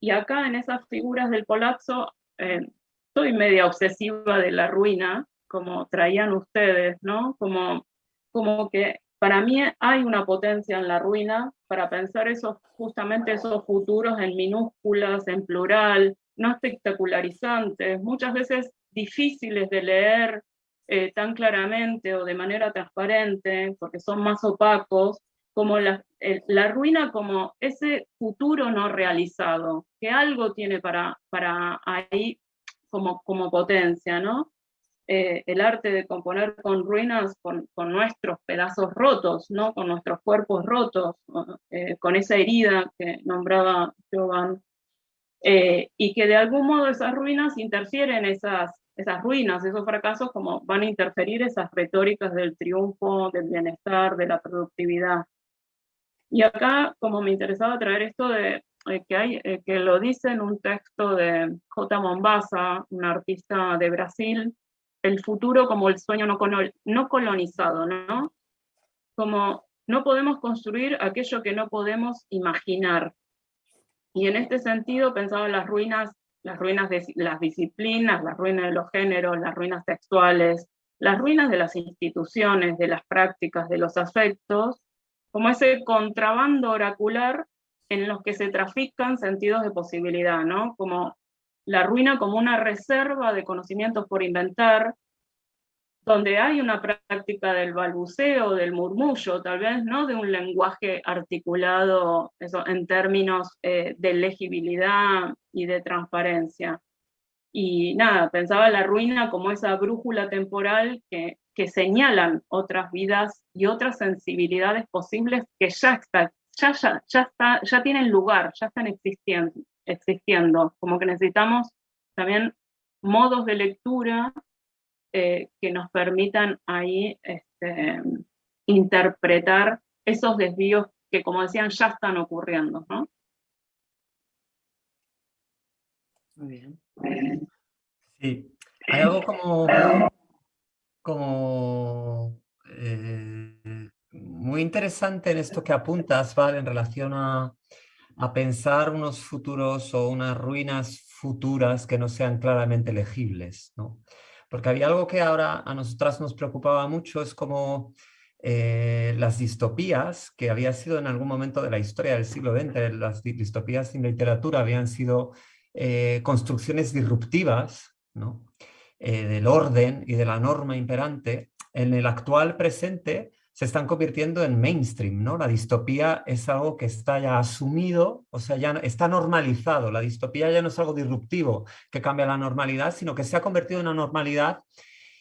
F: Y acá en esas figuras del colapso, eh, soy media obsesiva de la ruina, como traían ustedes, ¿no? Como, como que para mí hay una potencia en la ruina para pensar esos, justamente esos futuros en minúsculas, en plural, no espectacularizantes, muchas veces difíciles de leer eh, tan claramente o de manera transparente, porque son más opacos, como la, la, ruina como ese futuro no realizado, que algo tiene para, para ahí como, como potencia, ¿no? Eh, el arte de componer con ruinas, con, nuestros pedazos rotos, ¿no? con nuestros cuerpos rotos, eh, con esa herida que nombraba Jovan, eh, y que de algún modo esas ruinas interfieren esas, esas ruinas, esos fracasos, como van a interferir esas retóricas del triunfo, del bienestar, de la productividad. Y acá, como me interesaba traer esto de que, hay, que lo dice en un texto de J. Mombasa, un artista de Brasil, el futuro como el sueño no, colonizado, ¿no? Como no podemos construir aquello que no podemos imaginar. Y en este sentido pensaba en las ruinas, las ruinas de las disciplinas, las ruinas de los géneros, las ruinas textuales, las ruinas de las instituciones, de las prácticas, de los afectos, como ese contrabando oracular en los que se trafican sentidos de posibilidad, ¿no? Como la ruina como una reserva de conocimientos por inventar, donde hay una práctica del balbuceo, del murmullo, tal vez, ¿no? De un lenguaje articulado eso, en términos eh, de legibilidad y de transparencia. Y nada, pensaba la ruina como esa brújula temporal que, que señalan otras vidas y otras sensibilidades posibles que ya, está, ya, ya, ya, está, ya tienen lugar, ya están existiendo existiendo, como que necesitamos también modos de lectura eh, que nos permitan ahí este, interpretar esos desvíos que, como decían, ya están ocurriendo, ¿no?
D: Muy bien. Sí, hay algo como, como eh, muy interesante en esto que apuntas, Val, en relación a, a pensar unos futuros o unas ruinas futuras que no sean claramente legibles, ¿no? Porque había algo que ahora a nosotras nos preocupaba mucho, es como eh, las distopías, que había sido en algún momento de la historia del siglo XX, las distopías en literatura habían sido eh, construcciones disruptivas. Eh, del orden y de la norma imperante, en el actual presente se están convirtiendo en mainstream, ¿no? La distopía es algo que está ya asumido, o sea, ya está normalizado. La distopía ya no es algo disruptivo que cambia la normalidad, sino que se ha convertido en una normalidad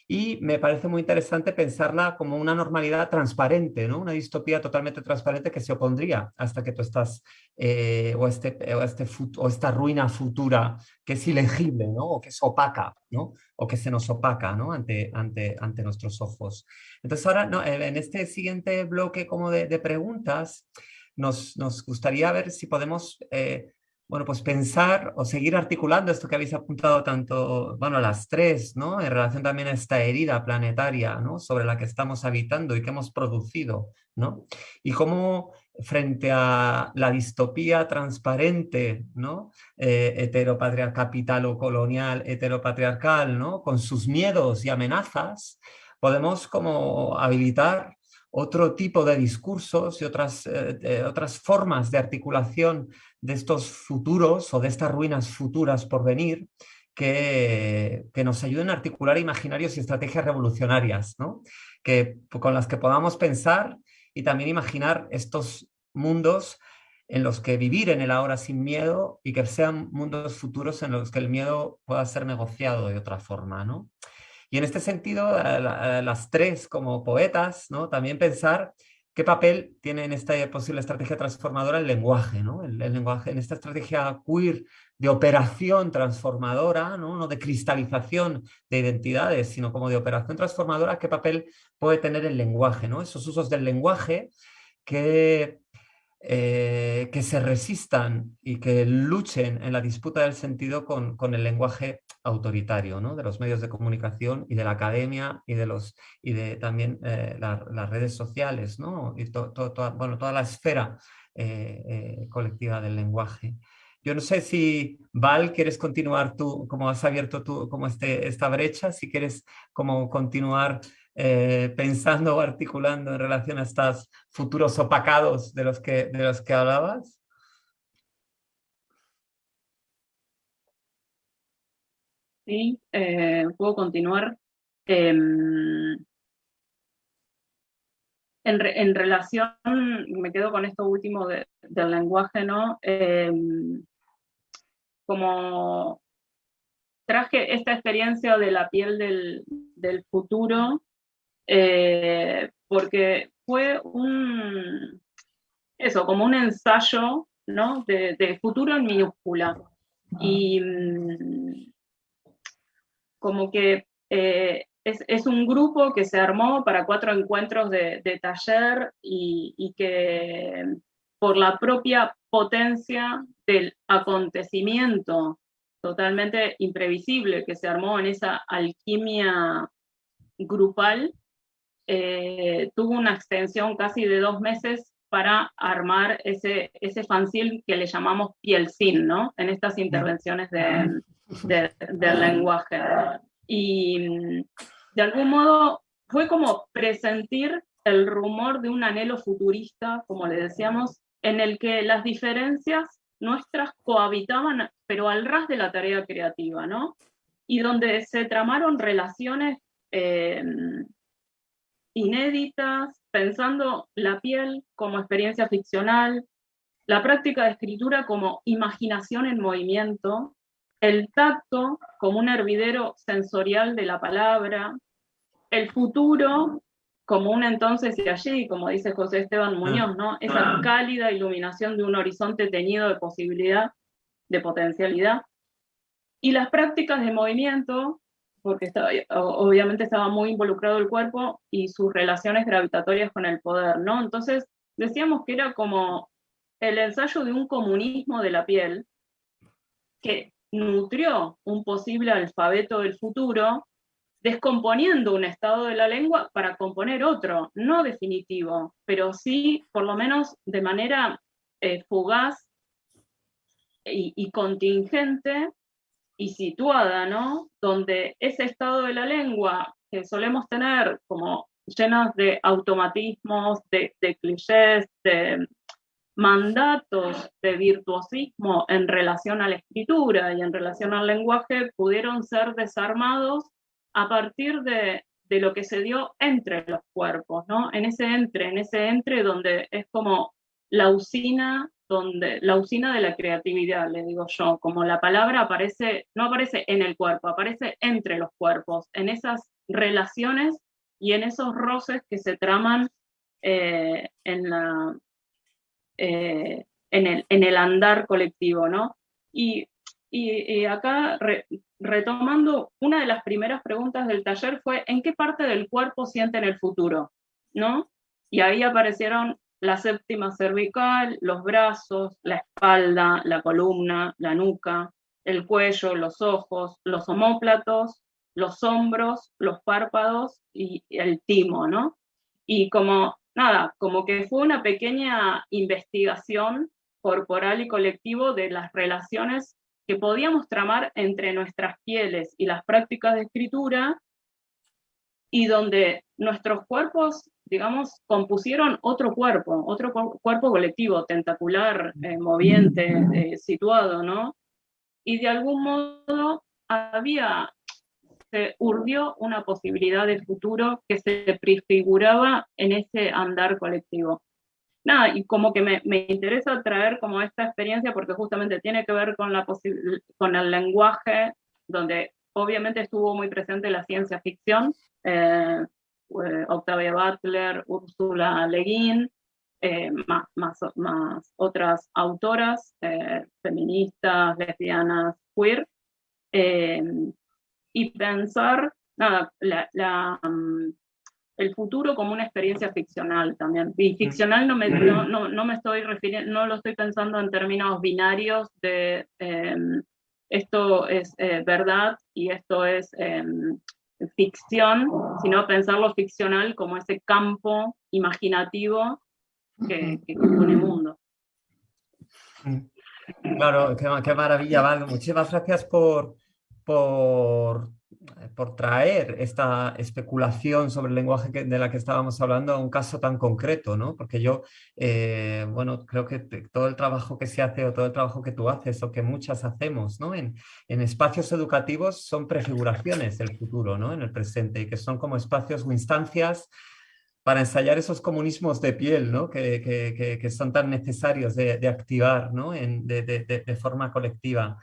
D: y me parece muy interesante pensarla como una normalidad transparente, ¿no? una distopía totalmente transparente que se opondría hasta que tú estás, eh, o, este, o, este, o esta ruina futura que es ilegible, ¿no? o que es opaca, ¿no? o que se nos opaca ¿no? ante, ante, ante nuestros ojos. Entonces ahora, no, en este siguiente bloque como de, de preguntas, nos, nos, gustaría ver si podemos eh, bueno, pues pensar o seguir articulando esto que habéis apuntado tanto, bueno, las tres, ¿no? En relación también a esta herida planetaria, ¿no? Sobre la que estamos habitando y que hemos producido, ¿no? Y cómo frente a la distopía transparente, ¿no? Eh, heteropatriarcal, capital o colonial, heteropatriarcal, ¿no? Con sus miedos y amenazas, podemos como habilitar otro tipo de discursos y otras, eh, otras formas de articulación de estos futuros o de estas ruinas futuras por venir que, que nos ayuden a articular imaginarios y estrategias revolucionarias, ¿no? que, con las que podamos pensar y también imaginar estos mundos en los que vivir en el ahora sin miedo y que sean mundos futuros en los que el miedo pueda ser negociado de otra forma. ¿no? Y en este sentido, las tres como poetas, ¿no? también pensar qué papel tiene en esta posible estrategia transformadora el lenguaje, ¿no? el, lenguaje en esta estrategia queer de operación transformadora, ¿no? no de cristalización de identidades, sino como de operación transformadora, qué papel puede tener el lenguaje, ¿no? esos usos del lenguaje que eh, que se resistan y que luchen en la disputa del sentido con, con el lenguaje autoritario ¿no? de los medios de comunicación y de la academia y de, los, y de también eh, las redes sociales ¿no? y bueno, toda la esfera eh, colectiva del lenguaje. Yo no sé si, Val, quieres continuar tú, como has abierto tú como este, esta brecha, si quieres como continuar eh, pensando o articulando en relación a estos futuros opacados de los que, de los que hablabas?
F: Sí, eh, puedo continuar. Em, en, en, relación, me quedo con esto último del lenguaje, ¿no? Em, como traje esta experiencia de la piel del, del futuro eh, porque fue un, eso, como un ensayo ¿no? de, futuro en minúscula. Y mm, como que eh, es, un grupo que se armó para cuatro encuentros de, taller y, y, que por la propia potencia del acontecimiento totalmente imprevisible que se armó en esa alquimia grupal, eh, tuvo una extensión casi de dos meses para armar ese, ese fanzine que le llamamos pielcin, ¿no? En estas intervenciones de, del lenguaje. Y de algún modo fue como presentir el rumor de un anhelo futurista, como le decíamos, en el que las diferencias nuestras cohabitaban, pero al ras de la tarea creativa, ¿no? Y donde se tramaron relaciones eh, inéditas, pensando la piel como experiencia ficcional, la práctica de escritura como imaginación en movimiento, el tacto como un hervidero sensorial de la palabra, el futuro como un entonces y allí, como dice José Esteban Muñoz, ¿no? Esa cálida iluminación de un horizonte teñido de posibilidad, de potencialidad. Y las prácticas de movimiento porque estaba, obviamente estaba muy involucrado el cuerpo y sus relaciones gravitatorias con el poder, ¿no? Entonces decíamos que era como el ensayo de un comunismo de la piel que nutrió un posible alfabeto del futuro descomponiendo un estado de la lengua para componer otro, no definitivo, pero sí, por lo menos de manera eh, fugaz y, contingente y situada, ¿no? Donde ese estado de la lengua que solemos tener como llenos de automatismos, de, de clichés, de mandatos de virtuosismo en relación a la escritura y en relación al lenguaje pudieron ser desarmados a partir de, lo que se dio entre los cuerpos, ¿no? En ese entre, en ese entre donde es como la usina, donde, la usina de la creatividad, le digo yo, como la palabra aparece, no aparece en el cuerpo, aparece entre los cuerpos, en esas relaciones y en esos roces que se traman eh, en, la, eh, en, el, en, el, andar colectivo, ¿no? Y, y, acá retomando, una de las primeras preguntas del taller fue, ¿en qué parte del cuerpo sienten el futuro? ¿No? Y ahí aparecieron la séptima cervical, los brazos, la espalda, la columna, la nuca, el cuello, los ojos, los omóplatos, los hombros, los párpados y el timo, ¿no? Y como, nada, como que fue una pequeña investigación corporal y colectivo de las relaciones que podíamos tramar entre nuestras pieles y las prácticas de escritura, y donde nuestros cuerpos, digamos, compusieron otro cuerpo, otro cuerpo colectivo, tentacular, eh, moviente, eh, situado, ¿no? Y de algún modo había, se urdió una posibilidad de futuro que se prefiguraba en ese andar colectivo nada, y como que me, me, interesa traer como esta experiencia porque justamente tiene que ver con, la con el lenguaje, donde obviamente estuvo muy presente la ciencia ficción, eh, eh, Octavia Butler, Ursula Le Guin, eh, más, más, más, otras autoras feministas, lesbianas, queer, y pensar, nada, la, la mm, el futuro como una experiencia ficcional también. Y mm. ficcional no me, no, no, me estoy refiriendo, no lo estoy pensando en términos binarios de em, esto es eh, verdad y esto es em, ficción, sino pensarlo ficcional como ese campo imaginativo que, que compone el mundo.
D: Claro, qué, qué maravilla, Val. Muchísimas gracias por, por por traer esta especulación sobre el lenguaje de la que estábamos hablando a un caso tan concreto, ¿no? Porque yo, eh, bueno, creo que todo el trabajo que se hace o todo el trabajo que tú haces o que muchas hacemos, ¿no? En, espacios educativos son prefiguraciones del futuro, ¿no? En el presente y que son como espacios o instancias para ensayar esos comunismos de piel, ¿no? que, son tan necesarios de, activar ¿no? de, forma colectiva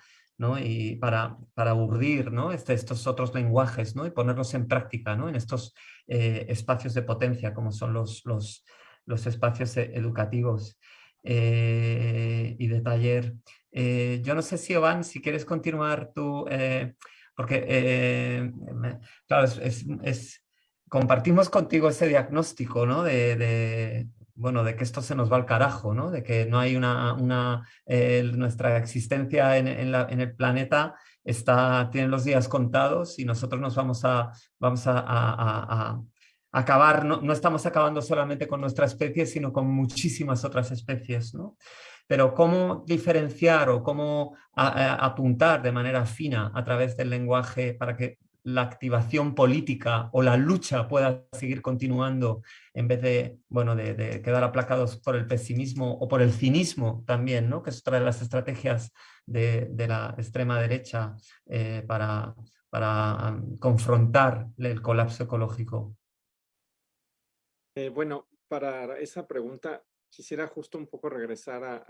D: y para, para urdir. Este, estos otros lenguajes y ponerlos en práctica en estos eh, espacios de potencia como son los, los, espacios e, educativos eh, y de taller. Eh, yo no sé si, Ovan, si quieres continuar tú, porque claro, es, compartimos contigo ese diagnóstico ¿no? de, bueno, de que esto se nos va al carajo, ¿no? De que no hay una, eh, nuestra existencia en, el planeta está, tiene los días contados y nosotros nos vamos a, vamos a acabar, no, no, estamos acabando solamente con nuestra especie, sino con muchísimas otras especies, ¿no? Pero cómo diferenciar o cómo apuntar de manera fina a través del lenguaje para que la activación política o la lucha pueda seguir continuando en vez de, bueno, de, quedar aplacados por el pesimismo o por el cinismo también, ¿no? que es otra de las estrategias de, la extrema derecha eh, para, para confrontar el colapso ecológico.
G: Eh, bueno, para esa pregunta quisiera justo un poco regresar a,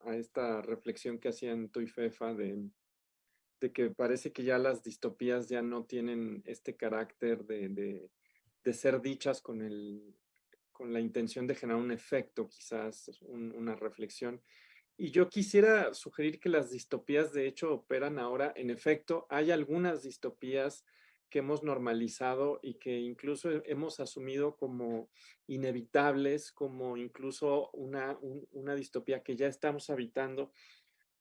G: a esta reflexión que hacían tú y Fefa de de que parece que ya las distopías ya no tienen este carácter de, ser dichas con, el, con la intención de generar un efecto, quizás una reflexión. Y yo quisiera sugerir que las distopías de hecho operan ahora, en efecto, hay algunas distopías que hemos normalizado y que incluso hemos asumido como inevitables, como incluso una, una distopía que ya estamos habitando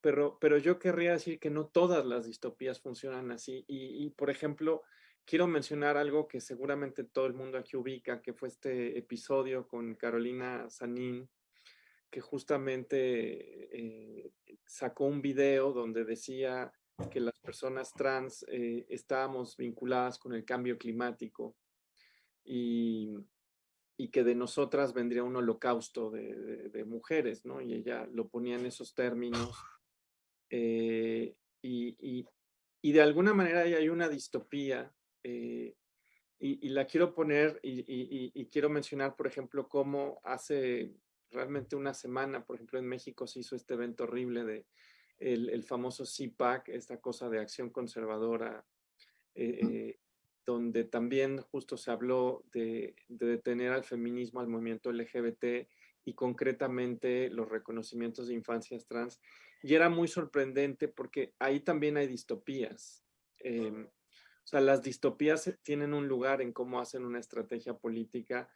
G: pero, pero yo querría decir que no todas las distopías funcionan así. Y, por ejemplo, quiero mencionar algo que seguramente todo el mundo aquí ubica, que fue este episodio con Carolina Sanín, que justamente eh, sacó un video donde decía que las personas trans eh, estábamos vinculadas con el cambio climático y, que de nosotras vendría un holocausto de, mujeres, ¿no? Y ella lo ponía en esos términos. Eh, y, de alguna manera hay una distopía eh, y, la quiero poner y, quiero mencionar, por ejemplo, cómo hace realmente una semana, por ejemplo, en México se hizo este evento horrible de el, famoso CPAC, esta cosa de acción conservadora, eh, eh, donde también justo se habló de, de, detener al feminismo, al movimiento LGBT y concretamente los reconocimientos de infancias trans. Y era muy sorprendente porque ahí también hay distopías. Em, o sea, las distopías tienen un lugar en cómo hacen una estrategia política,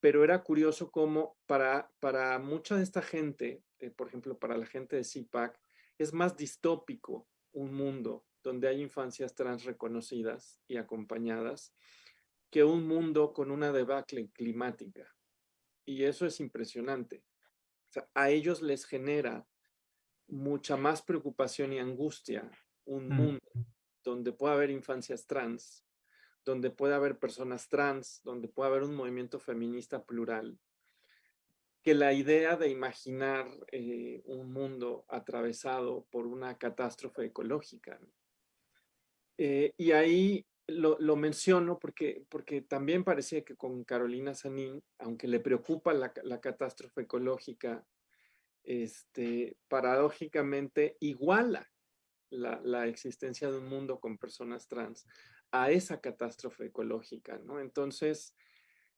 G: pero era curioso cómo para, para mucha de esta gente, eh, por ejemplo, para la gente de CIPAC, es más distópico un mundo donde hay infancias trans reconocidas y acompañadas que un mundo con una debacle climática. Y eso es impresionante. O sea, a ellos les genera mucha más preocupación y angustia un mm. mundo donde pueda haber infancias trans, donde pueda haber personas trans, donde pueda haber un movimiento feminista plural, que la idea de imaginar eh, un mundo atravesado por una catástrofe ecológica. Eh, y ahí lo, menciono porque, porque también parecía que con Carolina Sanín, aunque le preocupa la, la catástrofe ecológica, este, paradójicamente iguala la, existencia de un mundo con personas trans a esa catástrofe ecológica, ¿no? Entonces,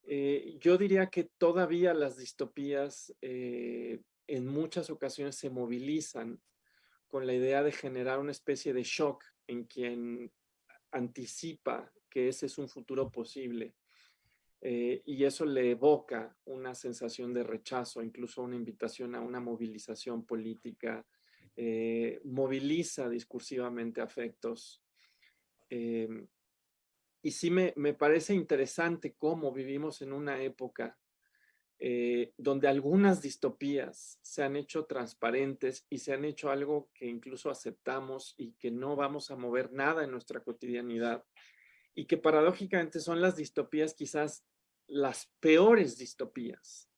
G: eh, yo diría que todavía las distopías eh, en muchas ocasiones se movilizan con la idea de generar una especie de shock en quien anticipa que ese es un futuro posible. Eh, y eso le evoca una sensación de rechazo, incluso una invitación a una movilización política eh, moviliza discursivamente afectos. Em, y sí me, parece interesante cómo vivimos en una época eh, donde algunas distopías se han hecho transparentes y se han hecho algo que incluso aceptamos y que no vamos a mover nada en nuestra cotidianidad y que paradójicamente son las distopías quizás las peores distopías,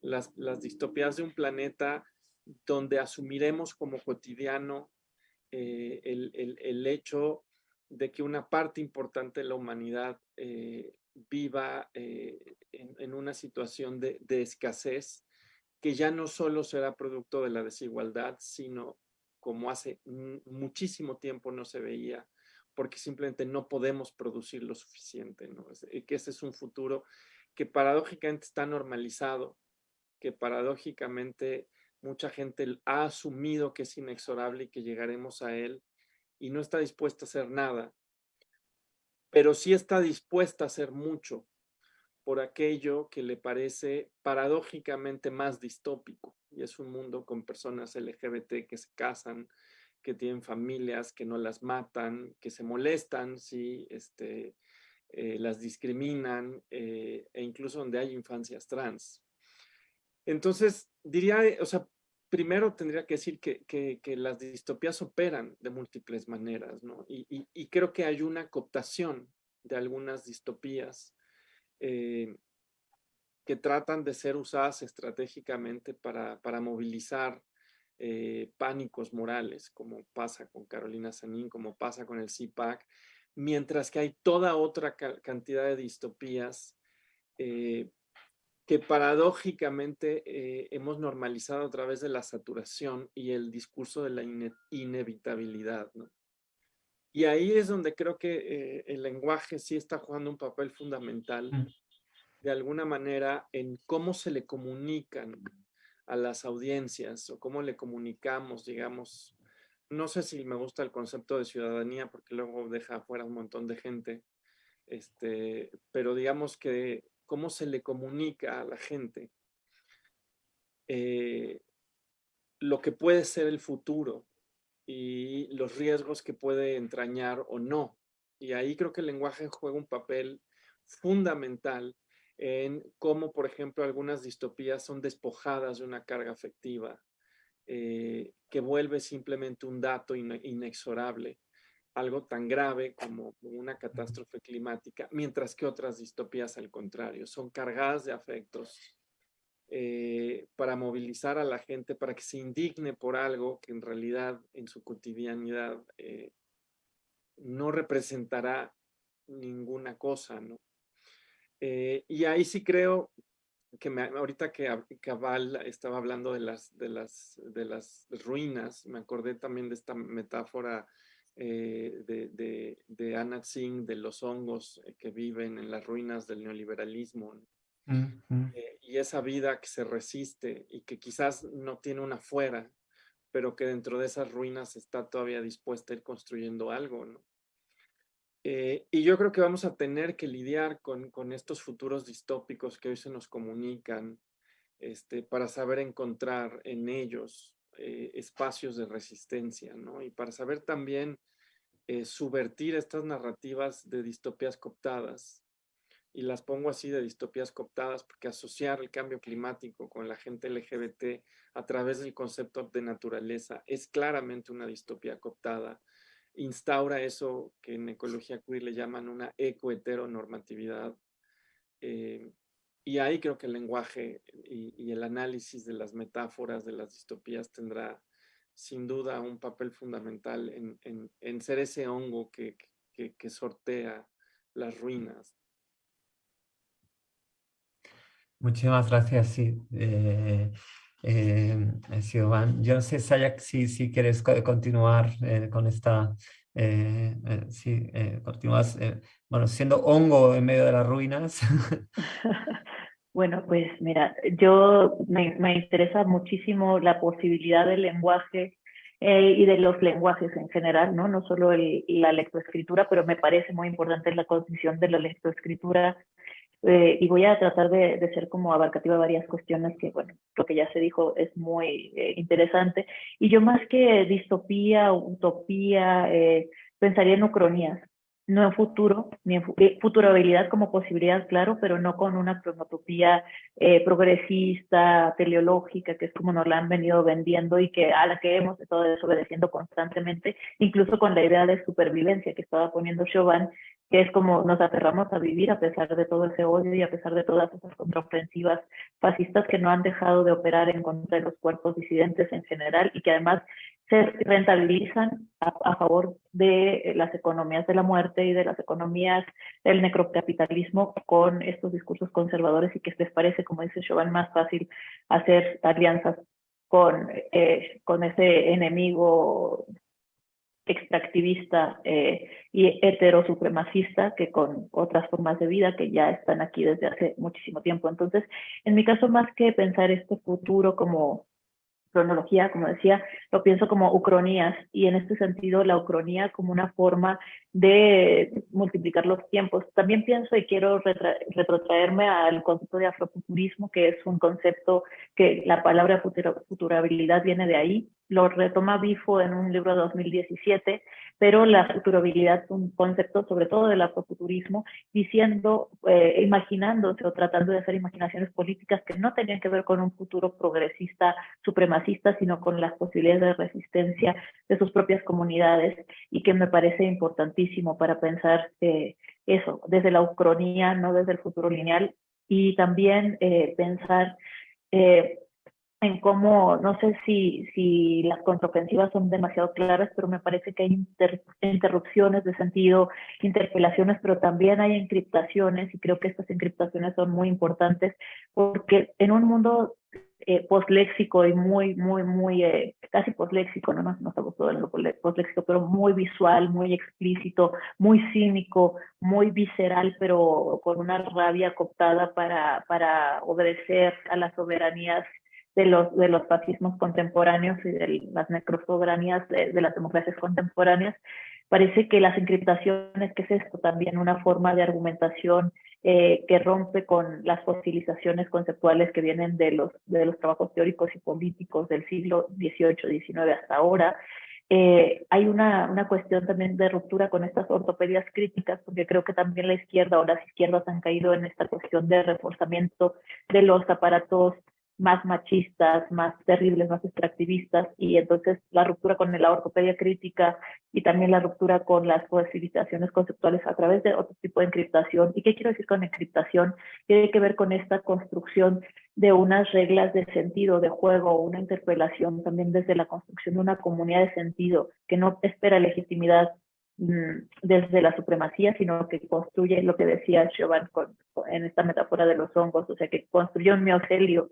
G: las, las distopías de un planeta donde asumiremos como cotidiano eh, el, hecho de que una parte importante de la humanidad eh, viva eh, en, una situación de, escasez que ya no solo será producto de la desigualdad, sino como hace muchísimo tiempo no se veía, porque simplemente no podemos producir lo suficiente, ¿no? que ese es un futuro que paradójicamente está normalizado, que paradójicamente mucha gente ha asumido que es inexorable y que llegaremos a él y no está dispuesta a hacer nada, pero sí está dispuesta a hacer mucho por aquello que le parece paradójicamente más distópico y es un mundo con personas LGBT que se casan, que tienen familias, que no las matan, que se molestan si este, eh, las discriminan eh, e incluso donde hay infancias trans. Entonces, diría, o sea, primero tendría que decir que, que, las distopías operan de múltiples maneras, ¿no? Y, y, creo que hay una cooptación de algunas distopías eh, que tratan de ser usadas estratégicamente para, para movilizar eh, pánicos morales, como pasa con Carolina Sanín, como pasa con el CIPAC, mientras que hay toda otra cantidad de distopías eh, que paradójicamente eh, hemos normalizado a través de la saturación y el discurso de la inevitabilidad. Y ahí es donde creo que el lenguaje sí está jugando un papel fundamental, mm. de alguna manera, en cómo se le comunican a las audiencias o cómo le comunicamos, digamos, no sé si me gusta el concepto de ciudadanía porque luego deja afuera un montón de gente, este, pero digamos que cómo se le comunica a la gente eh, lo que puede ser el futuro y los riesgos que puede entrañar o no. Y ahí creo que el lenguaje juega un papel fundamental en cómo, por ejemplo, algunas distopías son despojadas de una carga afectiva eh, que vuelve simplemente un dato inexorable, algo tan grave como una catástrofe climática, mientras que otras distopías, al contrario, son cargadas de afectos eh, para movilizar a la gente, para que se indigne por algo que en realidad en su cotidianidad eh, no representará ninguna cosa, ¿no? Y ahí sí creo que me, ahorita que Cabal estaba hablando de las, de, las, de las ruinas, me acordé también de esta metáfora eh, de, de, Singh, de los hongos eh, que viven en las ruinas del neoliberalismo. Eh, y esa vida que se resiste y que quizás no tiene una fuera, pero que dentro de esas ruinas está todavía dispuesta a ir construyendo algo, ¿no? Eh, y yo creo que vamos a tener que lidiar con, con, estos futuros distópicos que hoy se nos comunican este, para saber encontrar en ellos eh, espacios de resistencia, ¿no? Y para saber también eh, subvertir estas narrativas de distopías cooptadas. Y las pongo así de distopías cooptadas porque asociar el cambio climático con la gente LGBT a través del concepto de naturaleza es claramente una distopía cooptada instaura eso que en ecología queer le llaman una ecoheteronormatividad. Eh, y ahí creo que el lenguaje y, el análisis de las metáforas, de las distopías, tendrá sin duda un papel fundamental en, ser ese hongo que, sortea las ruinas.
D: Muchísimas gracias, sí. Eh, eh, yo no sé, Sayak, si, quieres continuar eh, con esta, eh, eh si continúas, bueno, siendo hongo en medio de las ruinas.
E: Bueno, pues mira, yo me, interesa muchísimo la posibilidad del lenguaje y de los lenguajes en general, ¿no? No solo el, la lectoescritura, pero me parece muy importante la condición de la lectoescritura eh, y voy a tratar de, ser como abarcativa varias cuestiones que, bueno, lo que ya se dijo es muy eh, interesante. Y yo más que distopía, utopía, eh, pensaría en ucronías, no en futuro, ni en futurabilidad como posibilidad, claro, pero no con una cronotopía progresista, teleológica, que es como nos la han venido vendiendo y que a la que hemos estado desobedeciendo constantemente, incluso con la idea de supervivencia que estaba poniendo Chauvin, que es como nos aferramos a vivir a pesar de todo ese odio y a pesar de todas esas contraofensivas fascistas que no han dejado de operar en contra de los cuerpos disidentes en general y que además se rentabilizan a, favor de las economías de la muerte y de las economías del necrocapitalismo con estos discursos conservadores y que les parece, como dice Chauvin, más fácil hacer alianzas con, eh, con ese enemigo extractivista eh, y heterosupremacista que con otras formas de vida que ya están aquí desde hace muchísimo tiempo. Entonces, en mi caso, más que pensar este futuro como cronología, como decía, lo pienso como ucronías y en este sentido la ucronía como una forma de multiplicar los tiempos. También pienso y quiero retrotraerme al concepto de afrofuturismo, que es un concepto que la palabra futurabilidad viene de ahí, lo retoma Bifo en un libro de 2017, pero la futurabilidad es un concepto sobre todo del afrofuturismo, diciendo, eh, imaginándose o tratando de hacer imaginaciones políticas que no tenían que ver con un futuro progresista, supremacista, sino con las posibilidades de resistencia de sus propias comunidades y que me parece importantísimo para pensar eh, eso, desde la ucronía, no desde el futuro lineal, y también eh, pensar en cómo, no sé si, si las contraofensivas son demasiado claras, pero me parece que hay interrupciones de sentido, interpelaciones, pero también hay encriptaciones y creo que estas encriptaciones son muy importantes porque en un mundo eh, postléxico y muy, muy, muy, eh, casi postléxico, no nos, nos gustado lo postléxico, pero muy visual, muy explícito, muy cínico, muy visceral, pero con una rabia cooptada para, para obedecer a las soberanías de los, de los fascismos contemporáneos y de las necrosoberanías de, de las democracias contemporáneas, parece que las encriptaciones, que es esto también una forma de argumentación eh, que rompe con las fosilizaciones conceptuales que vienen de los, de los trabajos teóricos y políticos del siglo XVIII, XIX hasta ahora, eh, hay una, una cuestión también de ruptura con estas ortopedias críticas, porque creo que también la izquierda o las izquierdas han caído en esta cuestión de reforzamiento de los aparatos más machistas, más terribles, más extractivistas, y entonces la ruptura con la ortopedia crítica y también la ruptura con las civilizaciones conceptuales a través de otro tipo de encriptación. ¿Y qué quiero decir con encriptación? Tiene que ver con esta construcción de unas reglas de sentido, de juego, una interpelación también desde la construcción de una comunidad de sentido que no espera legitimidad mm, desde la supremacía, sino que construye lo que decía Chauvin en esta metáfora de los hongos, o sea, que construyó un miocelio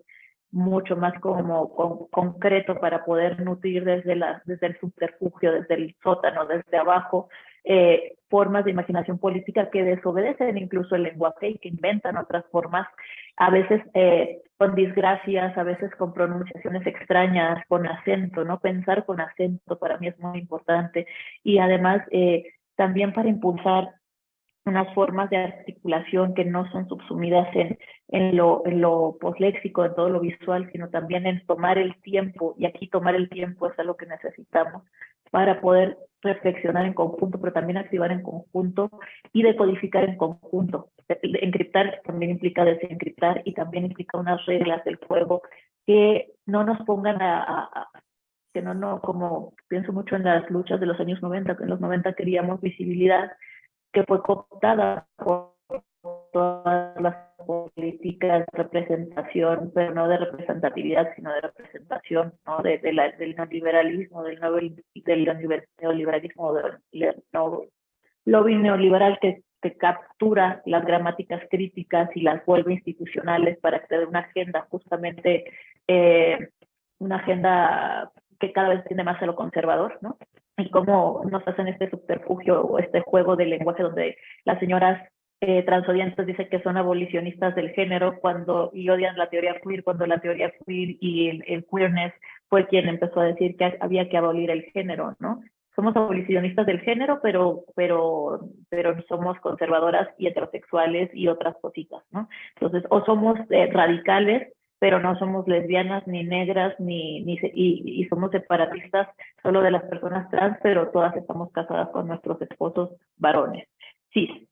E: mucho más como concreto para poder nutrir desde, la, desde el subterfugio, desde el sótano, desde abajo, eh, formas de imaginación política que desobedecen incluso el lenguaje y que inventan otras formas, a veces eh, con disgracias, a veces con pronunciaciones extrañas, con acento, ¿no? Pensar con acento para mí es muy importante y además eh, también para impulsar unas formas de articulación que no son subsumidas en, en, lo, en lo posléxico, en todo lo visual, sino también en tomar el tiempo, y aquí tomar el tiempo es algo que necesitamos para poder reflexionar en conjunto, pero también activar en conjunto y decodificar en conjunto. Encriptar también implica desencriptar y también implica unas reglas del juego que no nos pongan a, a que no, no, como pienso mucho en las luchas de los años 90, que en los 90 queríamos visibilidad, que fue cooptada por todas las políticas de representación, pero no de representatividad, sino de representación, ¿no? De, la, del neoliberalismo, del, del neoliberalismo, del lobby neoliberal que, captura las gramáticas críticas y las vuelve institucionales para a una agenda justamente, eh, una agenda que cada vez tiende más a lo conservador, ¿no? Y cómo nos hacen este subterfugio o este juego de lenguaje donde las señoras eh, transodiantes dicen que son abolicionistas del género cuando y odian la teoría queer cuando la teoría queer y el, queerness fue quien empezó a decir que había que abolir el género, ¿no? Somos abolicionistas del género, pero, pero, pero somos conservadoras y heterosexuales y otras cositas, ¿no? Entonces, o somos eh, radicales pero no somos lesbianas ni negras ni, ni y, y, somos separatistas solo de las personas trans, pero todas estamos casadas con nuestros esposos varones. Sí.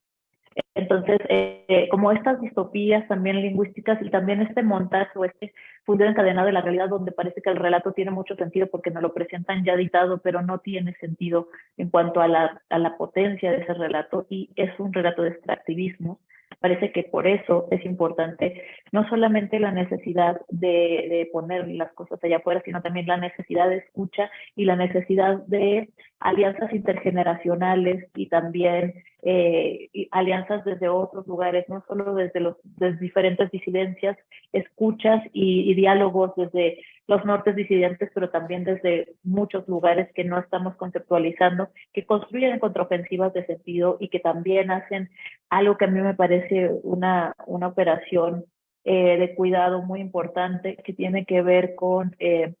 E: Entonces, eh, como estas distopías también lingüísticas y también este montaje o este fundido encadenado de la realidad donde parece que el relato tiene mucho sentido porque nos lo presentan ya editado, pero no tiene sentido en cuanto a la, a la potencia de ese relato y es un relato de extractivismo Parece que por eso es importante no solamente la necesidad de, poner las cosas allá afuera, sino también la necesidad de escucha y la necesidad de alianzas intergeneracionales y también eh, alianzas desde otros lugares, no solo desde los diferentes disidencias, escuchas y, y, diálogos desde los nortes disidentes, pero también desde muchos lugares que no estamos conceptualizando, que construyen contraofensivas de sentido y que también hacen algo que a mí me parece una, una operación eh, de cuidado muy importante que tiene que ver con eh,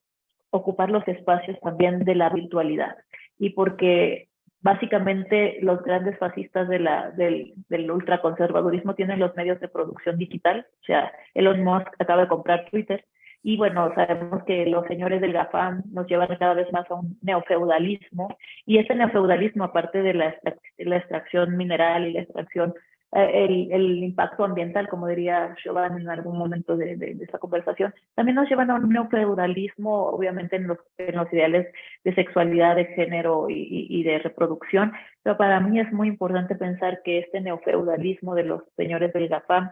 E: ocupar los espacios también de la virtualidad. Y porque básicamente los grandes fascistas de la, del, del ultraconservadurismo tienen los medios de producción digital, o sea, Elon Musk acaba de comprar Twitter, y bueno, sabemos que los señores del GAFAM nos llevan cada vez más a un neofeudalismo, y ese neofeudalismo, aparte de la, la extracción mineral y la extracción, eh, el, el, impacto ambiental, como diría Giovanni en algún momento de, de, esta conversación, también nos llevan a un neofeudalismo, obviamente en los, en los ideales de sexualidad, de género y, y, y de reproducción, pero para mí es muy importante pensar que este neofeudalismo de los señores del GAFAM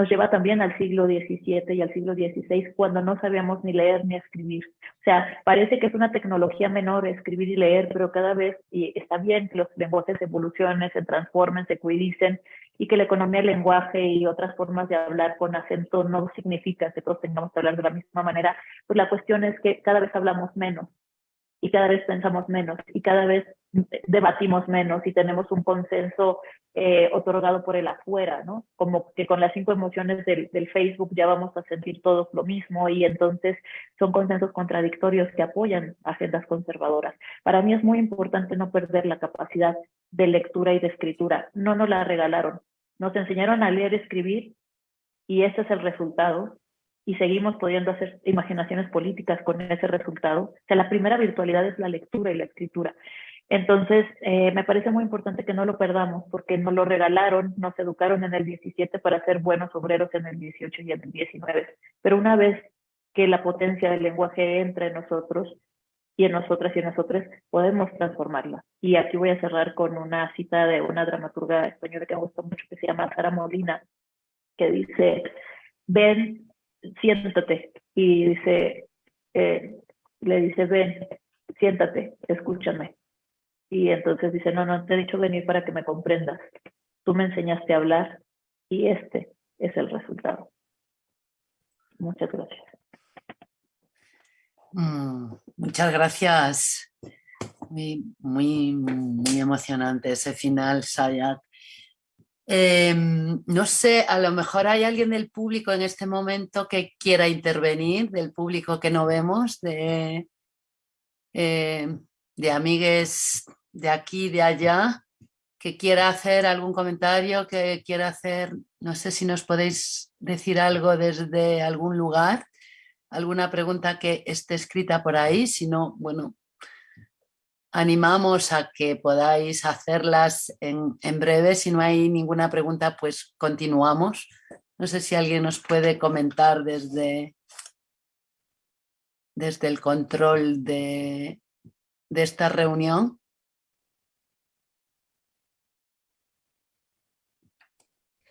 E: nos lleva también al siglo XVII y al siglo XVI, cuando no sabíamos ni leer ni escribir. O sea, parece que es una tecnología menor escribir y leer, pero cada vez y está bien que los lenguajes evolucionen, se transformen, se cuidicen y que la economía del lenguaje y otras formas de hablar con acento no significa que todos tengamos que hablar de la misma manera. Pues la cuestión es que cada vez hablamos menos y cada vez pensamos menos y cada vez debatimos menos y tenemos un consenso eh, otorgado por el afuera, ¿no? Como que con las cinco emociones del, del, Facebook ya vamos a sentir todos lo mismo y entonces son consensos contradictorios que apoyan agendas conservadoras. Para mí es muy importante no perder la capacidad de lectura y de escritura. No nos la regalaron. Nos enseñaron a leer y escribir y ese es el resultado y seguimos pudiendo hacer imaginaciones políticas con ese resultado. O sea, la primera virtualidad es la lectura y la escritura. Entonces, eh, me parece muy importante que no lo perdamos porque nos lo regalaron, nos educaron en el 17 para ser buenos obreros en el 18 y en el 19. Pero una vez que la potencia del lenguaje entra en nosotros y en nosotras y en nosotros, podemos transformarla. Y aquí voy a cerrar con una cita de una dramaturga española que me gusta mucho, que se llama Sara Molina, que dice, ven, siéntate. Y dice, eh, le dice, ven, siéntate, escúchame. Y entonces dice, no, no te he dicho venir para que me comprendas. Tú me enseñaste a hablar y este es el resultado. Muchas gracias.
B: Mm, muchas gracias. Muy, muy, muy emocionante ese final, Sayat. Em, no sé, a lo mejor hay alguien del público en este momento que quiera intervenir, del público que no vemos, de, eh, de amigues de aquí, de allá, que quiera hacer algún comentario, que quiera hacer, no sé si nos podéis decir algo desde algún lugar, alguna pregunta que esté escrita por ahí, si no, bueno, animamos a que podáis hacerlas en, en breve, si no hay ninguna pregunta, pues continuamos. No sé si alguien nos puede comentar desde, desde el control de, de esta reunión.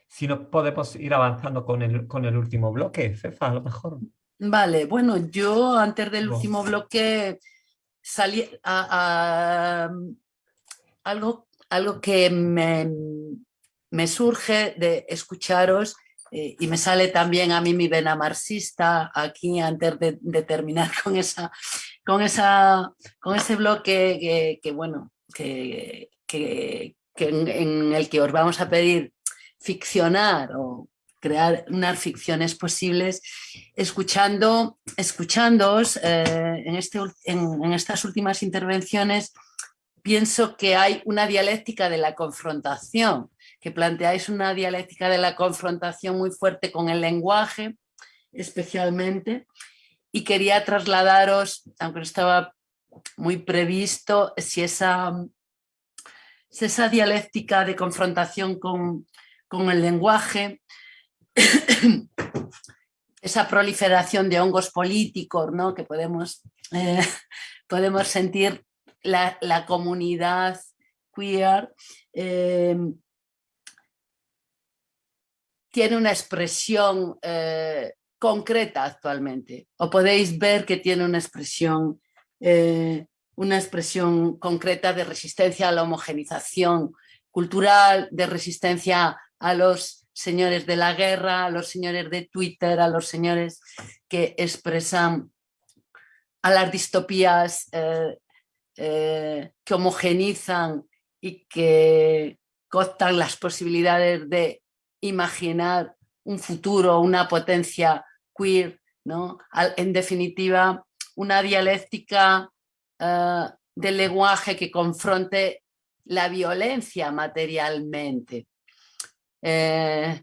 D: Si no podemos ir avanzando con el, con el último bloque, Cefa, a lo mejor.
B: Vale, bueno, yo antes del último bloque salí a, algo, algo que me, me, surge de escucharos eh, y me sale también a mí mi vena marxista aquí antes de, terminar con, esa, con, esa, con ese bloque que, bueno, que, que en, el que os vamos a pedir ficcionar o crear unas ficciones posibles escuchando, escuchándoos eh, en, este, en, estas últimas intervenciones pienso que hay una dialéctica de la confrontación, que planteáis una dialéctica de la confrontación muy fuerte con el lenguaje, especialmente, y quería trasladaros, aunque no estaba muy previsto, si esa, si esa dialéctica de confrontación con, con el lenguaje, esa proliferación de hongos políticos ¿no? que podemos, eh, podemos sentir la, comunidad queer, eh, tiene una expresión eh, concreta actualmente, o podéis ver que tiene una expresión, una expresión concreta de resistencia a la homogenización cultural, de resistencia a los señores de la guerra, a los señores de Twitter, a los señores que expresan a las distopías eh, eh, que homogenizan y que costan las posibilidades de imaginar un futuro, una potencia queer, ¿no? en definitiva, una dialéctica eh, del lenguaje que confronte la violencia materialmente. Eh,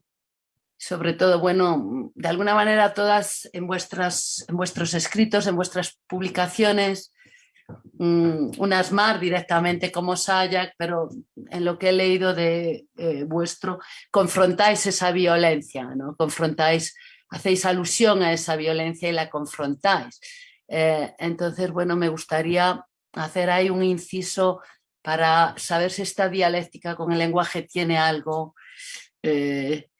B: sobre todo, bueno, de alguna manera todas en, en vuestros escritos, en vuestras publicaciones, mm, unas más directamente como Sayak, pero en lo que he leído de eh, vuestro, confrontáis esa violencia, ¿no? confrontáis, hacéis alusión a esa violencia y la confrontáis. Eh, entonces, bueno, me gustaría hacer ahí un inciso para saber si esta dialéctica con el lenguaje tiene algo, eh,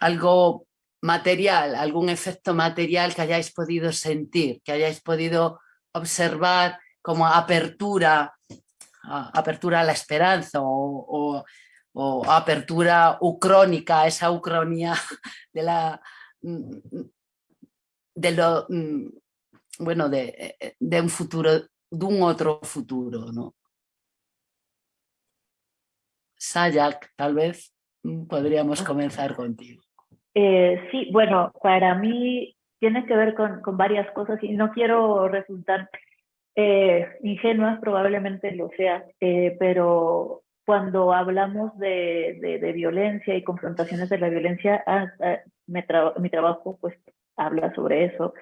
B: algo material, algún efecto material que hayáis podido sentir, que hayáis podido observar como apertura, apertura a la esperanza o, apertura ucrónica, esa ucronía de la de lo bueno de, un futuro, de un otro futuro, ¿no? Sayak, tal vez mm, podríamos comenzar contigo.
E: Eh, sí, bueno, para mí tiene que ver con, con varias cosas y no quiero resultar eh, ingenua, probablemente lo sea, eh, pero cuando hablamos de, de, violencia y confrontaciones de la violencia, ah, ah, mi trabajo pues habla sobre eso.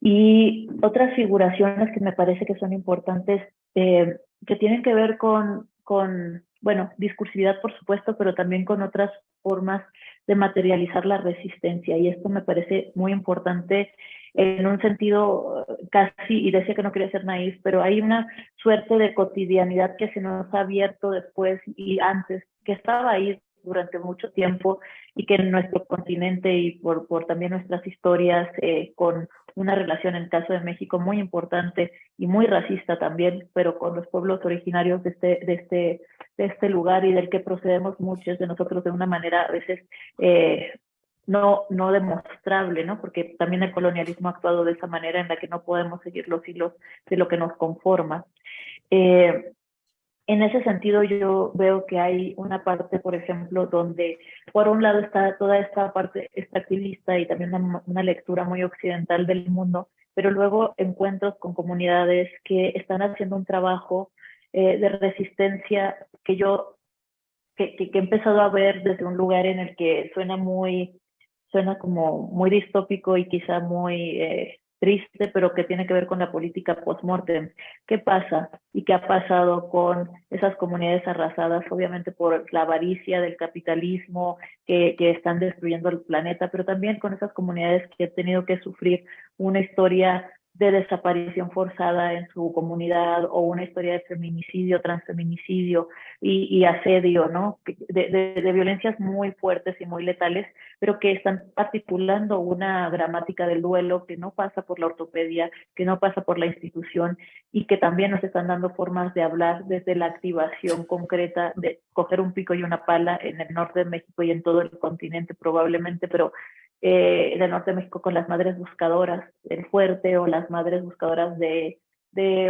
E: Y otras figuraciones que me parece que son importantes, eh, que tienen que ver con, con, bueno, discursividad por supuesto, pero también con otras formas de materializar la resistencia. Y esto me parece muy importante en un sentido casi, y decía que no quería ser naif, pero hay una suerte de cotidianidad que se nos ha abierto después y antes, que estaba ahí durante mucho tiempo y que en nuestro continente y por, por también nuestras historias eh, con una relación en el caso de México muy importante y muy racista también, pero con los pueblos originarios de este, de este, de este lugar y del que procedemos muchos de nosotros de una manera a veces eh, no, no demostrable, ¿no? Porque también el colonialismo ha actuado de esa manera en la que no podemos seguir los hilos de lo que nos conforma. Eh, en ese sentido yo veo que hay una parte, por ejemplo, donde por un lado está toda esta parte extractivista y también una, lectura muy occidental del mundo, pero luego encuentros con comunidades que están haciendo un trabajo eh, de resistencia que yo que, que, he empezado a ver desde un lugar en el que suena muy suena como muy distópico y quizá muy eh, triste, pero que tiene que ver con la política post-mortem. ¿Qué pasa? ¿Y qué ha pasado con esas comunidades arrasadas, obviamente por la avaricia del capitalismo, que, que están destruyendo el planeta, pero también con esas comunidades que han tenido que sufrir una historia de desaparición forzada en su comunidad o una historia de feminicidio, transfeminicidio y, asedio, ¿no? De, violencias muy fuertes y muy letales, pero que están articulando una gramática del duelo que no pasa por la ortopedia, que no pasa por la institución y que también nos están dando formas de hablar desde la activación concreta de coger un pico y una pala en el norte de México y en todo el continente probablemente, pero eh, del norte de México con las madres buscadoras del fuerte o las madres buscadoras de,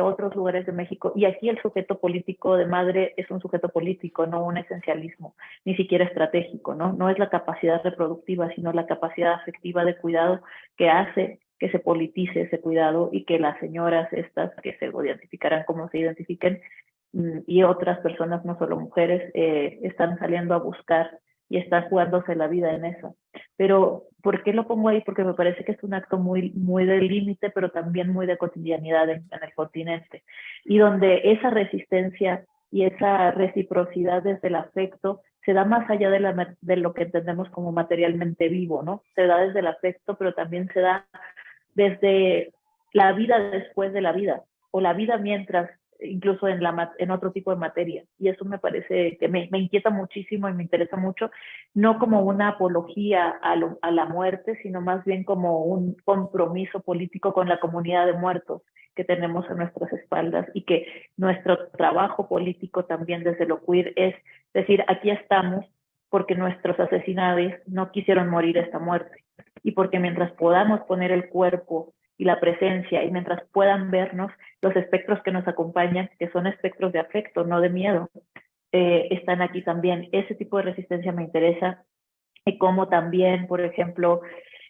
E: otros lugares de México. Y aquí el sujeto político de madre es un sujeto político, no un esencialismo, ni siquiera estratégico, ¿no? No es la capacidad reproductiva, sino la capacidad afectiva de cuidado que hace que se politice ese cuidado y que las señoras estas que se identificarán como se identifiquen mm, y otras personas, no solo mujeres, eh, están saliendo a buscar y están jugándose la vida en eso. Pero, ¿por qué lo pongo ahí? Porque me parece que es un acto muy, muy de límite, pero también muy de cotidianidad en, el continente. Y donde esa resistencia y esa reciprocidad desde el afecto se da más allá de lo que entendemos como materialmente vivo, ¿no? Se da desde el afecto, pero también se da desde la vida después de la vida, o la vida mientras incluso en, la, en otro tipo de materia. Y eso me parece que me, me inquieta muchísimo y me interesa mucho, no como una apología a, a, la muerte, sino más bien como un compromiso político con la comunidad de muertos que tenemos a nuestras espaldas y que nuestro trabajo político también desde lo queer es decir, aquí estamos porque nuestros asesinados no quisieron morir esta muerte y porque mientras podamos poner el cuerpo y la presencia, y mientras puedan vernos, los espectros que nos acompañan, que son espectros de afecto, no de miedo, eh, están aquí también. Ese tipo de resistencia me interesa, y como también, por ejemplo,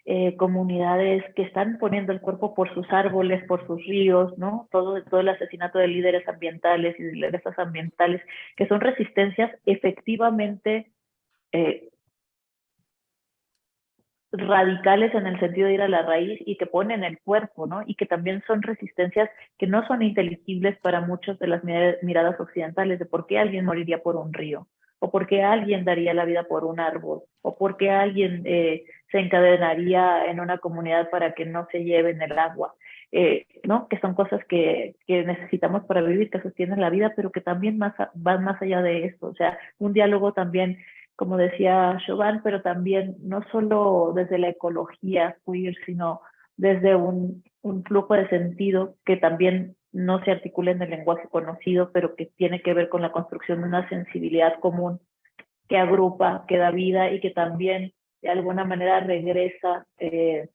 E: eh, comunidades que están poniendo el cuerpo por sus árboles, por sus ríos, ¿no? Todo, todo el asesinato de líderes ambientales y de lideresas ambientales, que son resistencias efectivamente eh, radicales en el sentido de ir a la raíz y que ponen el cuerpo, ¿no? Y que también son resistencias que no son inteligibles para muchos de las miradas occidentales de por qué alguien moriría por un río, o por qué alguien daría la vida por un árbol, o por qué alguien eh, se encadenaría en una comunidad para que no se lleven el agua, eh, ¿no? Que son cosas que, que, necesitamos para vivir, que sostienen la vida, pero que también van más allá de esto. O sea, un diálogo también como decía Chauvin, pero también no solo desde la ecología queer, sino desde un, un, flujo de sentido que también no se articula en el lenguaje conocido, pero que tiene que ver con la construcción de una sensibilidad común que agrupa, que da vida y que también de alguna manera regresa eh,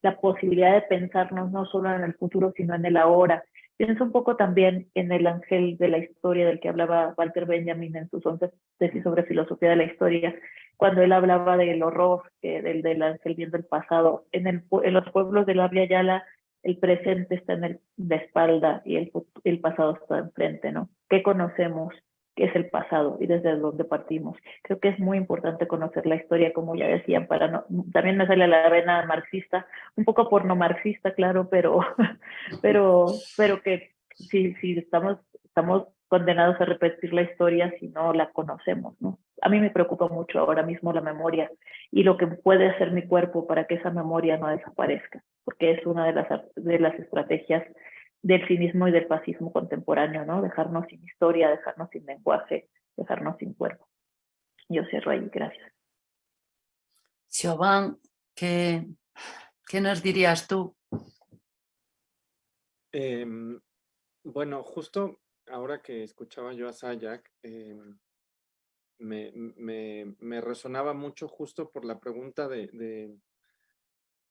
E: la posibilidad de pensarnos no solo en el futuro, sino en el ahora Pienso un poco también en el ángel de la historia del que hablaba Walter Benjamin en sus once tesis sobre filosofía de la historia, cuando él hablaba del horror del, del ángel viendo el pasado. En, el, en los pueblos de la Yala, el presente está en el, de espalda y el, el pasado está enfrente, ¿no? ¿Qué conocemos que es el pasado y desde donde partimos. Creo que es muy importante conocer la historia, como ya decían, para no, también me sale la vena marxista, un poco por no marxista, claro, pero, pero, pero que si, si estamos, estamos condenados a repetir la historia si no la conocemos, ¿no? A mí me preocupa mucho ahora mismo la memoria y lo que puede hacer mi cuerpo para que esa memoria no desaparezca, porque es una de las, de las estrategias del cinismo y del fascismo contemporáneo, ¿no? Dejarnos sin historia, dejarnos sin lenguaje, dejarnos sin cuerpo. Yo cierro ahí, gracias.
B: Siobhan, ¿qué, ¿qué nos dirías tú?
G: Em, bueno, justo ahora que escuchaba yo a Sayak, em, me, me, me, resonaba mucho justo por la pregunta de, de,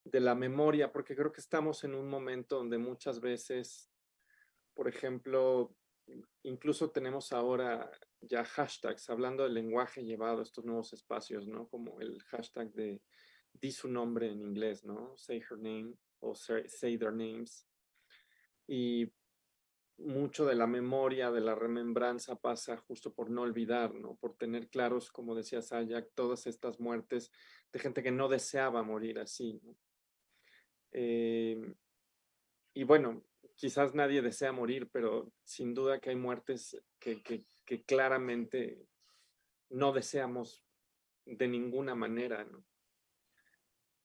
G: de, la memoria, porque creo que estamos en un momento donde muchas veces, por ejemplo, incluso tenemos ahora ya hashtags, hablando del lenguaje llevado a estos nuevos espacios, ¿no? Como el hashtag de di su nombre en inglés, ¿no? Say her name o say, their names. Y mucho de la memoria, de la remembranza pasa justo por no olvidar, ¿no? Por tener claros, como decía Sayak, todas estas muertes de gente que no deseaba morir así, eh, y bueno, quizás nadie desea morir, pero sin duda que hay muertes que, que claramente no deseamos de ninguna manera.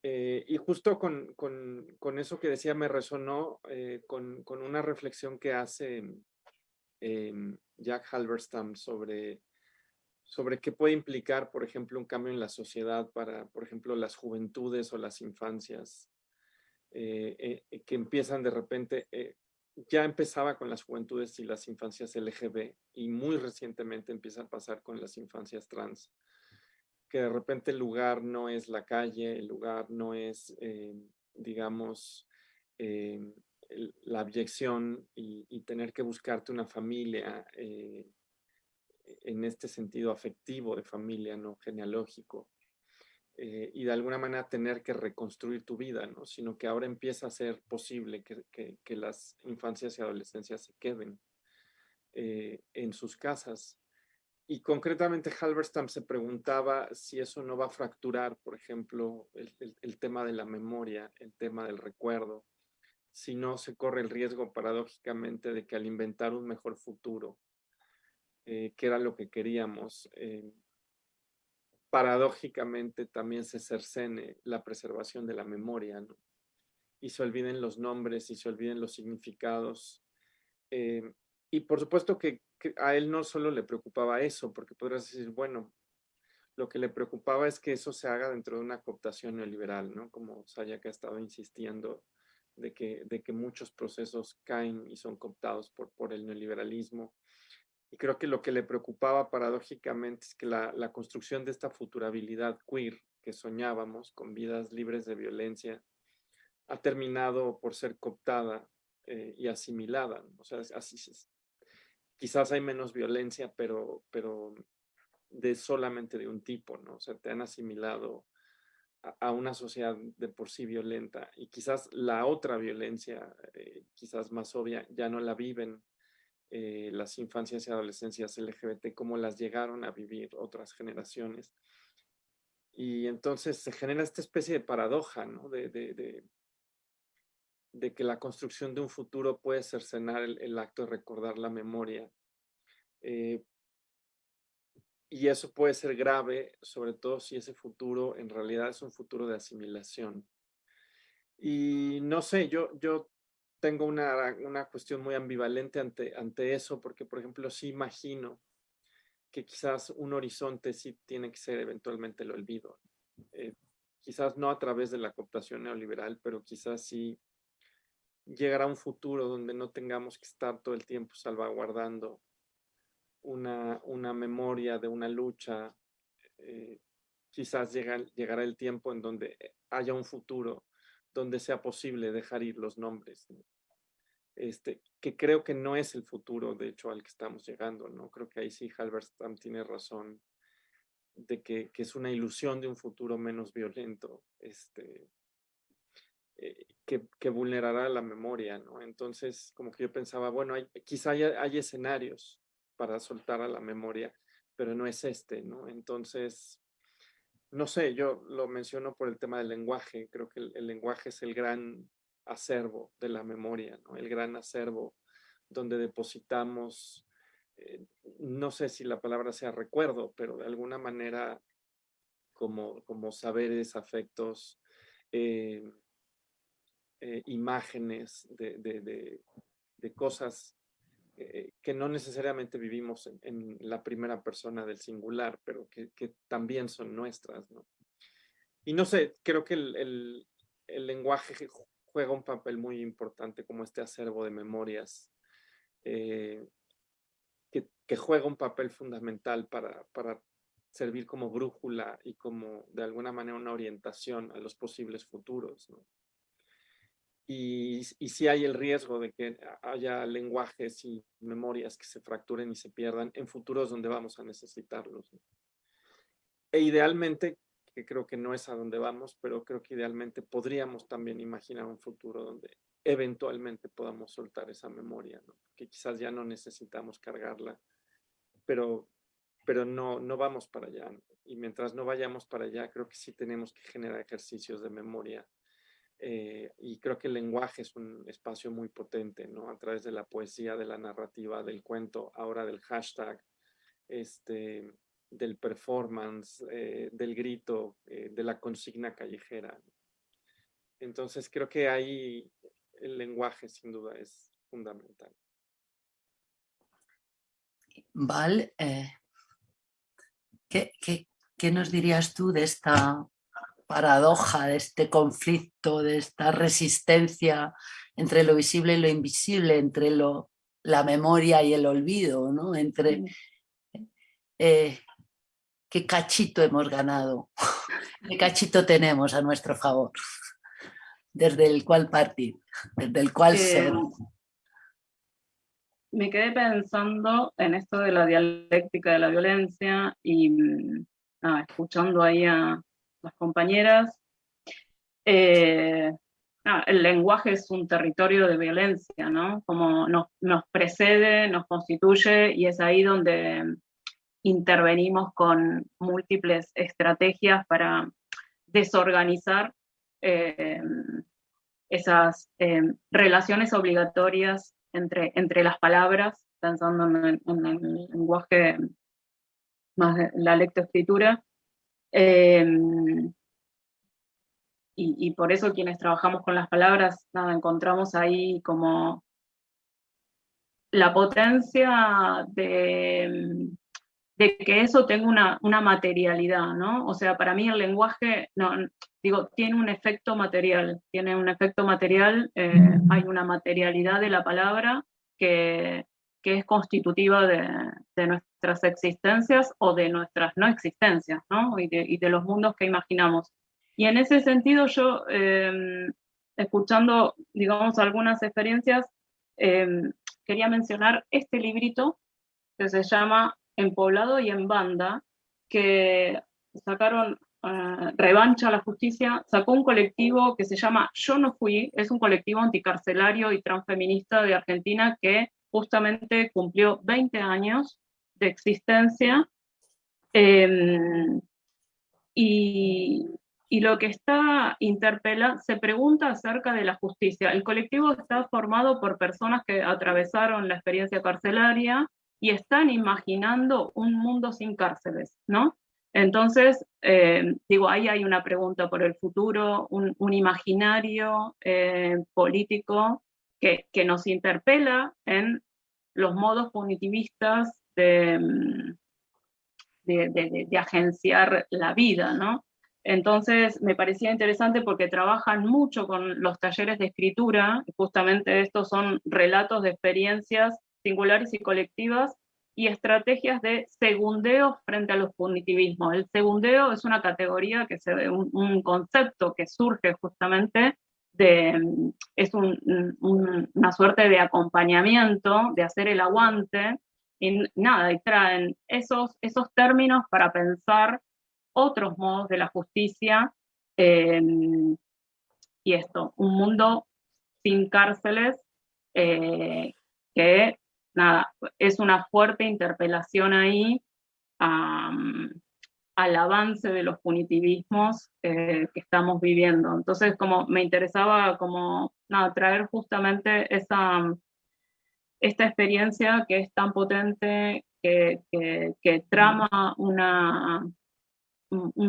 G: Eh, y justo con, con, con, eso que decía me resonó eh, con, con, una reflexión que hace eh, Jack Halberstam sobre, sobre qué puede implicar, por ejemplo, un cambio en la sociedad para, por ejemplo, las juventudes o las infancias, que empiezan de repente, ya empezaba con las juventudes y las infancias LGB y muy recientemente empieza a pasar con las infancias trans que de repente el lugar no es la calle, el lugar no es, eh, digamos, eh, la abyección y, tener que buscarte una familia eh, en este sentido afectivo de familia, no genealógico. Y de alguna manera tener que reconstruir tu vida, ¿no? Sino que ahora empieza a ser posible que, que las infancias y adolescencias se queden en sus casas y concretamente Halberstam se preguntaba si eso no va a fracturar, por ejemplo, el, tema de la memoria, el tema del recuerdo, si no se corre el riesgo paradójicamente de que al inventar un mejor futuro, eh, que era lo que queríamos, eh, paradójicamente también se cercene la preservación de la memoria, y se olviden los nombres y se olviden los significados. Eh, y por supuesto que a él no solo le preocupaba eso, porque podrías decir, bueno, lo que le preocupaba es que eso se haga dentro de una cooptación neoliberal, ¿no? Como Sayak ha estado insistiendo de que, de que muchos procesos caen y son cooptados por, por el neoliberalismo. Y creo que lo que le preocupaba paradójicamente es que la, la construcción de esta futurabilidad queer que soñábamos con vidas libres de violencia ha terminado por ser cooptada eh, y asimilada. O sea, quizás hay menos violencia, pero, pero de solamente de un tipo, ¿no? O sea, te han asimilado a, una sociedad de por sí violenta y quizás la otra violencia, eh, quizás más obvia, ya no la viven eh, las infancias y adolescencias LGBT como las llegaron a vivir otras generaciones. Y entonces se genera esta especie de paradoja, ¿no? De, que la construcción de un futuro puede cercenar el, acto de recordar la memoria. Eh, y eso puede ser grave, sobre todo si ese futuro en realidad es un futuro de asimilación. Y no sé, yo tengo una, una cuestión muy ambivalente ante, ante eso, porque por ejemplo sí imagino que quizás un horizonte sí tiene que ser eventualmente el olvido. Eh, quizás no a través de la cooptación neoliberal, pero quizás sí llegar a un futuro donde no tengamos que estar todo el tiempo salvaguardando una, una memoria de una lucha. Eh, quizás llega, llegará el tiempo en donde haya un futuro donde sea posible dejar ir los nombres. Este, que creo que no es el futuro, de hecho, al que estamos llegando, ¿no? Creo que ahí sí Halberstam tiene razón de que, que, es una ilusión de un futuro menos violento. Este, eh, que, vulnerará la memoria, ¿no? Entonces, como que yo pensaba, bueno, hay, quizá hay, escenarios para soltar a la memoria, pero no es este, ¿no? Entonces, no sé, yo lo menciono por el tema del lenguaje, creo que el, lenguaje es el gran acervo de la memoria. El gran acervo donde depositamos, eh, no sé si la palabra sea recuerdo, pero de alguna manera como, como saberes, afectos, eh, eh, imágenes de, cosas eh, que no necesariamente vivimos en, la primera persona del singular, pero que, también son nuestras. Y no sé, creo que el, lenguaje juega un papel muy importante como este acervo de memorias, que, juega un papel fundamental para, servir como brújula y como de alguna manera una orientación a los posibles futuros. Y, y si hay el riesgo de que haya lenguajes y memorias que se fracturen y se pierdan en futuros donde vamos a necesitarlos. E idealmente, que creo que no es a donde vamos, pero creo que idealmente podríamos también imaginar un futuro donde eventualmente podamos soltar esa memoria, ¿no? que quizás ya no necesitamos cargarla, pero, pero no, no vamos para allá. Y mientras no vayamos para allá, creo que sí tenemos que generar ejercicios de memoria eh, y creo que el lenguaje es un espacio muy potente, ¿no? A través de la poesía, de la narrativa, del cuento, ahora del hashtag, este, del performance, eh, del grito, eh, de la consigna callejera. Entonces creo que ahí el lenguaje sin duda es fundamental.
B: Val, ¿qué, qué, qué nos dirías tú de esta paradoja, de este conflicto, de esta resistencia entre lo visible y lo invisible, entre lo, la memoria y el olvido, ¿no? entre eh, qué cachito hemos ganado, qué cachito tenemos a nuestro favor, desde el cual partir, desde el cual ser.
F: Me quedé pensando en esto de la dialéctica de la violencia y mm, escuchando ahí a, las compañeras. Eh, el lenguaje es un territorio de violencia, ¿no? Como nos, precede, nos constituye y es ahí donde intervenimos con múltiples estrategias para desorganizar eh, esas eh, relaciones obligatorias entre, entre las palabras, pensando en en el lenguaje más de la lectoescritura, Em, y, por eso quienes trabajamos con las palabras, nada, encontramos ahí como la potencia de, de que eso tenga una, una, materialidad, ¿no? O sea, para mí el lenguaje, no, digo, tiene un efecto material, tiene un efecto material, eh, hay una materialidad de la palabra que, que es constitutiva de, nuestras existencias o de nuestras no existencias, ¿no? Y de, los mundos que imaginamos. Y en ese sentido yo, em, escuchando, digamos, algunas experiencias, em, quería mencionar este librito que se llama En Poblado y en Banda, que sacaron uh, Revancha a la Justicia, sacó un colectivo que se llama Yo no fui, es un colectivo anticarcelario y transfeminista de Argentina que justamente cumplió 20 años de existencia em, y, lo que está interpela se pregunta acerca de la justicia. El colectivo está formado por personas que atravesaron la experiencia carcelaria y están imaginando un mundo sin cárceles, ¿no? Entonces, em, digo, ahí hay una pregunta por el futuro, un, imaginario eh, político que, nos interpela en los modos punitivistas mm, de, de, agenciar la vida, ¿no? Entonces me parecía interesante porque trabajan mucho con los talleres de escritura, justamente estos son relatos de experiencias singulares y colectivas y estrategias de segundeo frente a los punitivismos. El segundeo es una categoría que se ve, un concepto que surge justamente es una suerte de acompañamiento, de hacer el aguante, y nada, y traen esos, esos términos para pensar otros modos de la justicia em, y esto, un mundo sin cárceles eh, que nada, es una fuerte interpelación ahí al avance de los punitivismos eh, que estamos viviendo. Entonces, como me interesaba como, traer justamente esa, esta experiencia que es tan potente, que, trama un,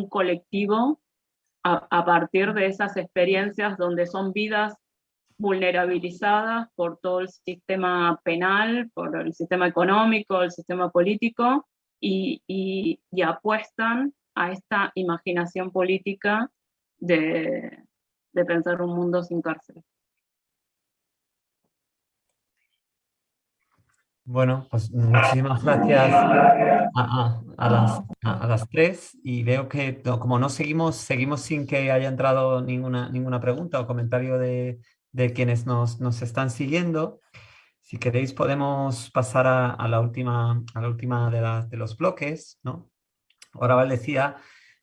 F: colectivo a, a, partir de esas experiencias donde son vidas vulnerabilizadas por todo el sistema penal, por el sistema económico, el sistema político, y, apuestan a esta imaginación política de, de pensar un mundo sin cárcel.
D: Bueno, pues muchísimas gracias a, a, las, a, las, tres y veo que como no seguimos, seguimos sin que haya entrado ninguna, ninguna pregunta o comentario de, de quienes nos, nos, están siguiendo. Si queréis podemos pasar a, la última, a la última de, los bloques. ¿no? Ahora Val decía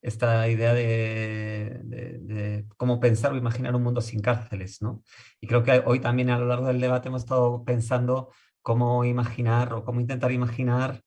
D: esta idea de, de, cómo pensar o imaginar un mundo sin cárceles. ¿no? Y creo que hoy también a lo largo del debate hemos estado pensando cómo imaginar o cómo intentar imaginar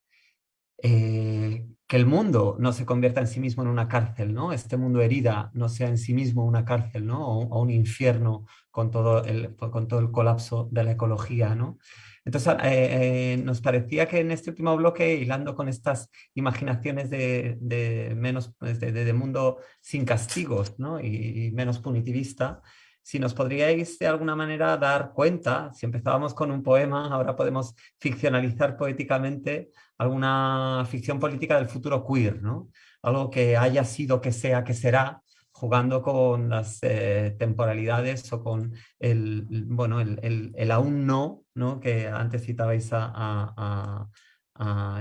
D: eh, que el mundo no se convierta en sí mismo en una cárcel, ¿no? Este mundo herida no sea en sí mismo una cárcel, ¿no? O, un infierno con todo, el, con todo el colapso de la ecología, ¿no? Entonces, eh, eh, nos parecía que en este último bloque, hilando con estas imaginaciones de, menos, pues, de, mundo sin castigos ¿no? y, y menos punitivista, si nos podríais de alguna manera dar cuenta, si empezábamos con un poema, ahora podemos ficcionalizar poéticamente alguna ficción política del futuro queer, ¿no? Algo que haya sido, que sea, que será, jugando con las eh, temporalidades o con el, bueno, el, aún no, ¿no? que antes citabais a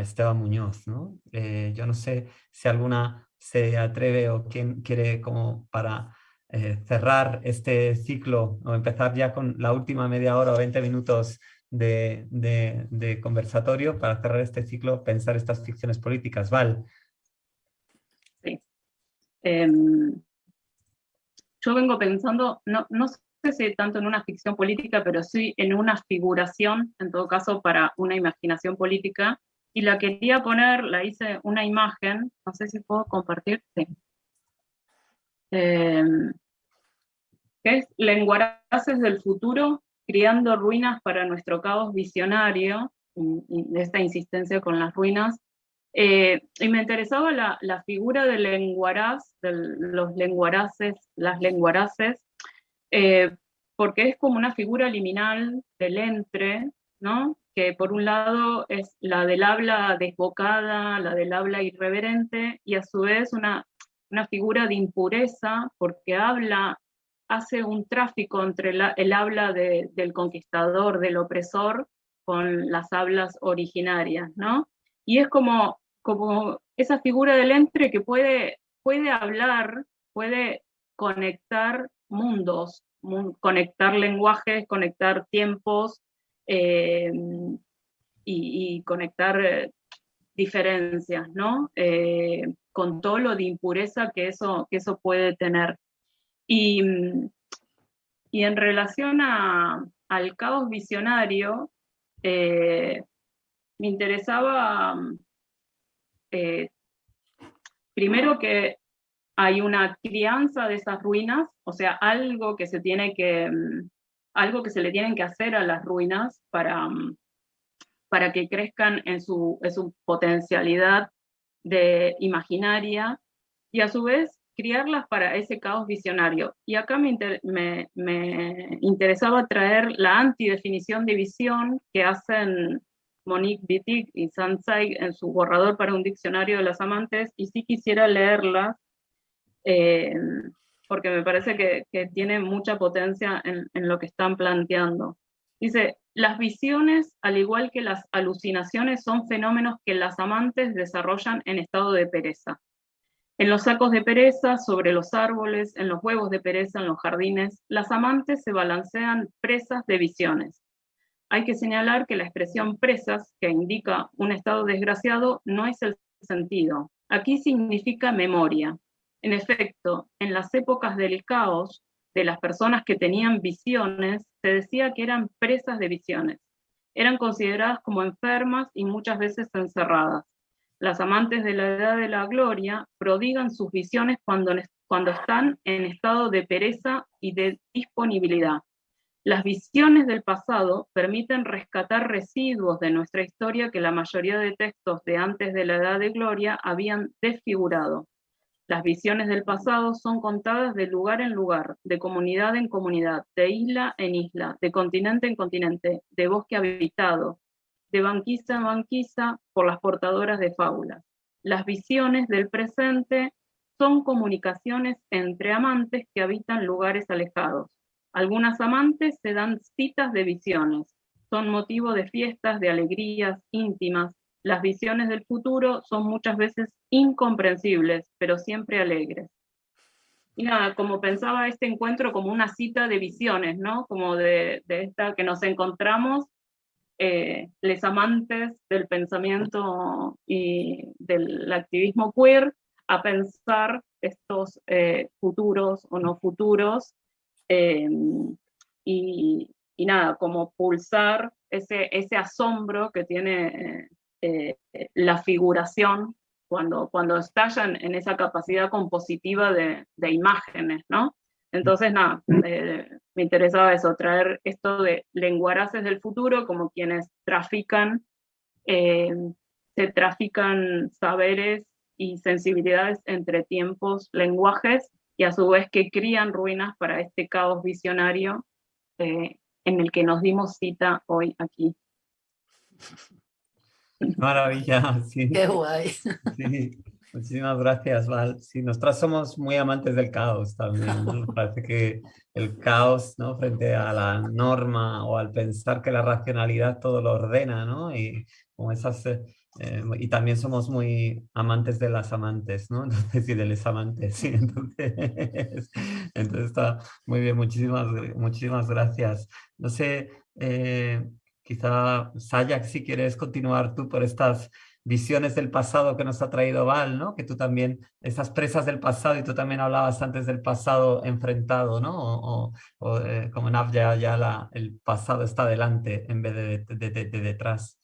D: Esteban Muñoz. ¿no? Eh, yo no sé si alguna se atreve o quién quiere como para eh, cerrar este ciclo o empezar ya con la última media hora o 20 minutos de, de, conversatorio para cerrar este ciclo, pensar estas ficciones políticas. Val.
F: Sí. Em, yo vengo pensando, no, no sé si tanto en una ficción política, pero sí en una figuración, en todo caso, para una imaginación política. Y la quería poner, la hice una imagen, no sé si puedo compartir, sí. Que es Lenguaraces del futuro, criando ruinas para nuestro caos visionario, de esta insistencia con las ruinas, eh, y me interesaba la, la, figura del lenguaraz, de los lenguaraces, las lenguaraces, eh, porque es como una figura liminal del entre, ¿no? que por un lado es la del habla desbocada, la del habla irreverente, y a su vez una, una figura de impureza, porque habla, hace un tráfico entre el habla del conquistador, del opresor, con las hablas originarias, ¿no? Y es como, como esa figura del entre que puede, puede hablar, puede conectar mundos, conectar lenguajes, conectar tiempos eh, y, conectar eh, diferencias, ¿no? Eh, con todo lo de impureza que eso, que eso puede tener. Y, y en relación a, al caos visionario, me interesaba primero que hay una crianza de esas ruinas, o sea, algo que se tiene que, algo que se le tienen que hacer a las ruinas para, para que crezcan en su, su potencialidad de imaginaria. Y a su vez criarlas para ese caos visionario. Y acá me, interesaba traer la antidefinición de visión que hacen Monique Wittig y Sansai en su borrador para un diccionario de las amantes, y sí quisiera leerla eh, porque me parece que, tiene mucha potencia en, lo que están planteando. Dice, las visiones, al igual que las alucinaciones, son fenómenos que las amantes desarrollan en estado de pereza. En los sacos de pereza, sobre los árboles, en los huevos de pereza, en los jardines, las amantes se balancean presas de visiones. Hay que señalar que la expresión presas, que indica un estado desgraciado, no es el sentido. Aquí significa memoria, en efecto, en las épocas del caos, de las personas que tenían visiones, se decía que eran presas de visiones. eran consideradas como enfermas y muchas veces encerradas. Las amantes de la edad de la gloria prodigan sus visiones cuando, están en estado de pereza y de disponibilidad. Las visiones del pasado permiten rescatar residuos de nuestra historia que la mayoría de textos de antes de la Edad de Gloria habían desfigurado. Las visiones del pasado son contadas de lugar en lugar, de comunidad en comunidad, de isla en isla, de continente en continente, de bosque habitado, de banquisa en banquisa por las portadoras de fábulas. Las visiones del presente son comunicaciones entre amantes que habitan lugares alejados. Algunas amantes se dan citas de visiones, son motivo de fiestas, de alegrías íntimas. Las visiones del futuro son muchas veces incomprensibles, pero siempre alegres. Y nada, como pensaba este encuentro como una cita de visiones, ¿no? Como de, de esta que nos encontramos eh, les amantes del pensamiento y del activismo queer a pensar estos eh, futuros o no futuros em, y, nada, como pulsar ese, ese asombro que tiene eh, la figuración cuando, cuando estallan en esa capacidad compositiva de, de imágenes, ¿no? Entonces, nada, eh, me interesaba eso, traer esto de lenguaraces del futuro como quienes trafican, eh, se trafican saberes y sensibilidades entre tiempos, lenguajes, y a su vez que crían ruinas para este caos visionario eh, en el que nos dimos cita hoy aquí.
D: Maravilla, sí.
B: Qué guay.
D: Sí. Muchísimas gracias, Val. Sí, nosotras somos muy amantes del caos también. ¿no? Parece que el caos, ¿no? Frente a la norma o al pensar que la racionalidad todo lo ordena, ¿no? Y, como esas, eh, eh, y también somos muy amantes de las amantes, ¿no? Entonces, y de los amantes, sí. Entonces, entonces está muy bien, muchísimas, muchísimas gracias. No sé, eh, quizá, Sayak, si quieres continuar tú por estas visiones del pasado que nos ha traído Val, ¿no? Que tú también, esas presas del pasado, y tú también hablabas antes del pasado enfrentado, ¿no? O, eh, como en ya, ya la, el pasado está delante en vez de, de, de, detrás.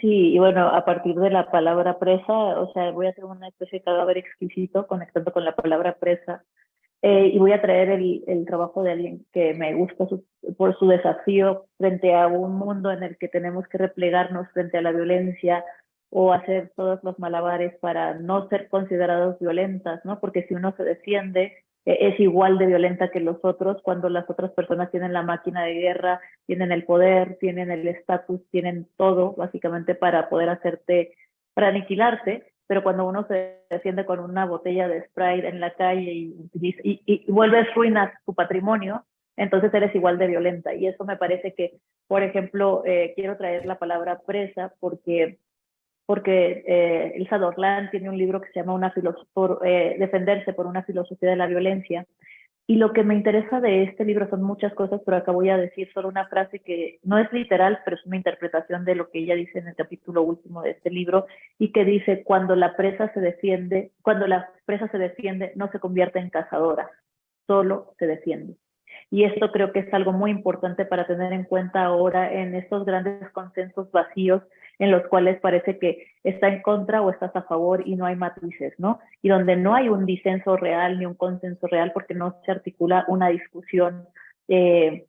E: Sí, y bueno, a partir de la palabra presa, o sea, voy a hacer una especie de cadáver exquisito conectando con la palabra presa, eh, y voy a traer el, el, trabajo de alguien que me gusta por su desafío frente a un mundo en el que tenemos que replegarnos frente a la violencia, o hacer todos los malabares para no ser considerados violentas, ¿no? Porque si uno se defiende, e, es igual de violenta que los otros cuando las otras personas tienen la máquina de guerra, tienen el poder, tienen el estatus, tienen todo, básicamente, para poder hacerte, para aniquilarte, pero cuando uno se defiende con una botella de Sprite en la calle y, y, y, vuelves ruinas tu patrimonio, entonces eres igual de violenta. Y eso me parece que, por ejemplo, eh, quiero traer la palabra presa porque porque eh, Elsa Dorlan tiene un libro que se llama una por, eh, Defenderse por una filosofía de la violencia. Y lo que me interesa de este libro son muchas cosas, pero acá voy a decir solo una frase que no es literal, pero es una interpretación de lo que ella dice en el capítulo último de este libro y que dice, cuando la presa se defiende, cuando la presa se defiende, no se convierte en cazadora, solo se defiende. Y esto creo que es algo muy importante para tener en cuenta ahora en estos grandes consensos vacíos en los cuales parece que está en contra o estás a favor y no hay matices, ¿no? Y donde no hay un disenso real ni un consenso real porque no se articula una discusión eh,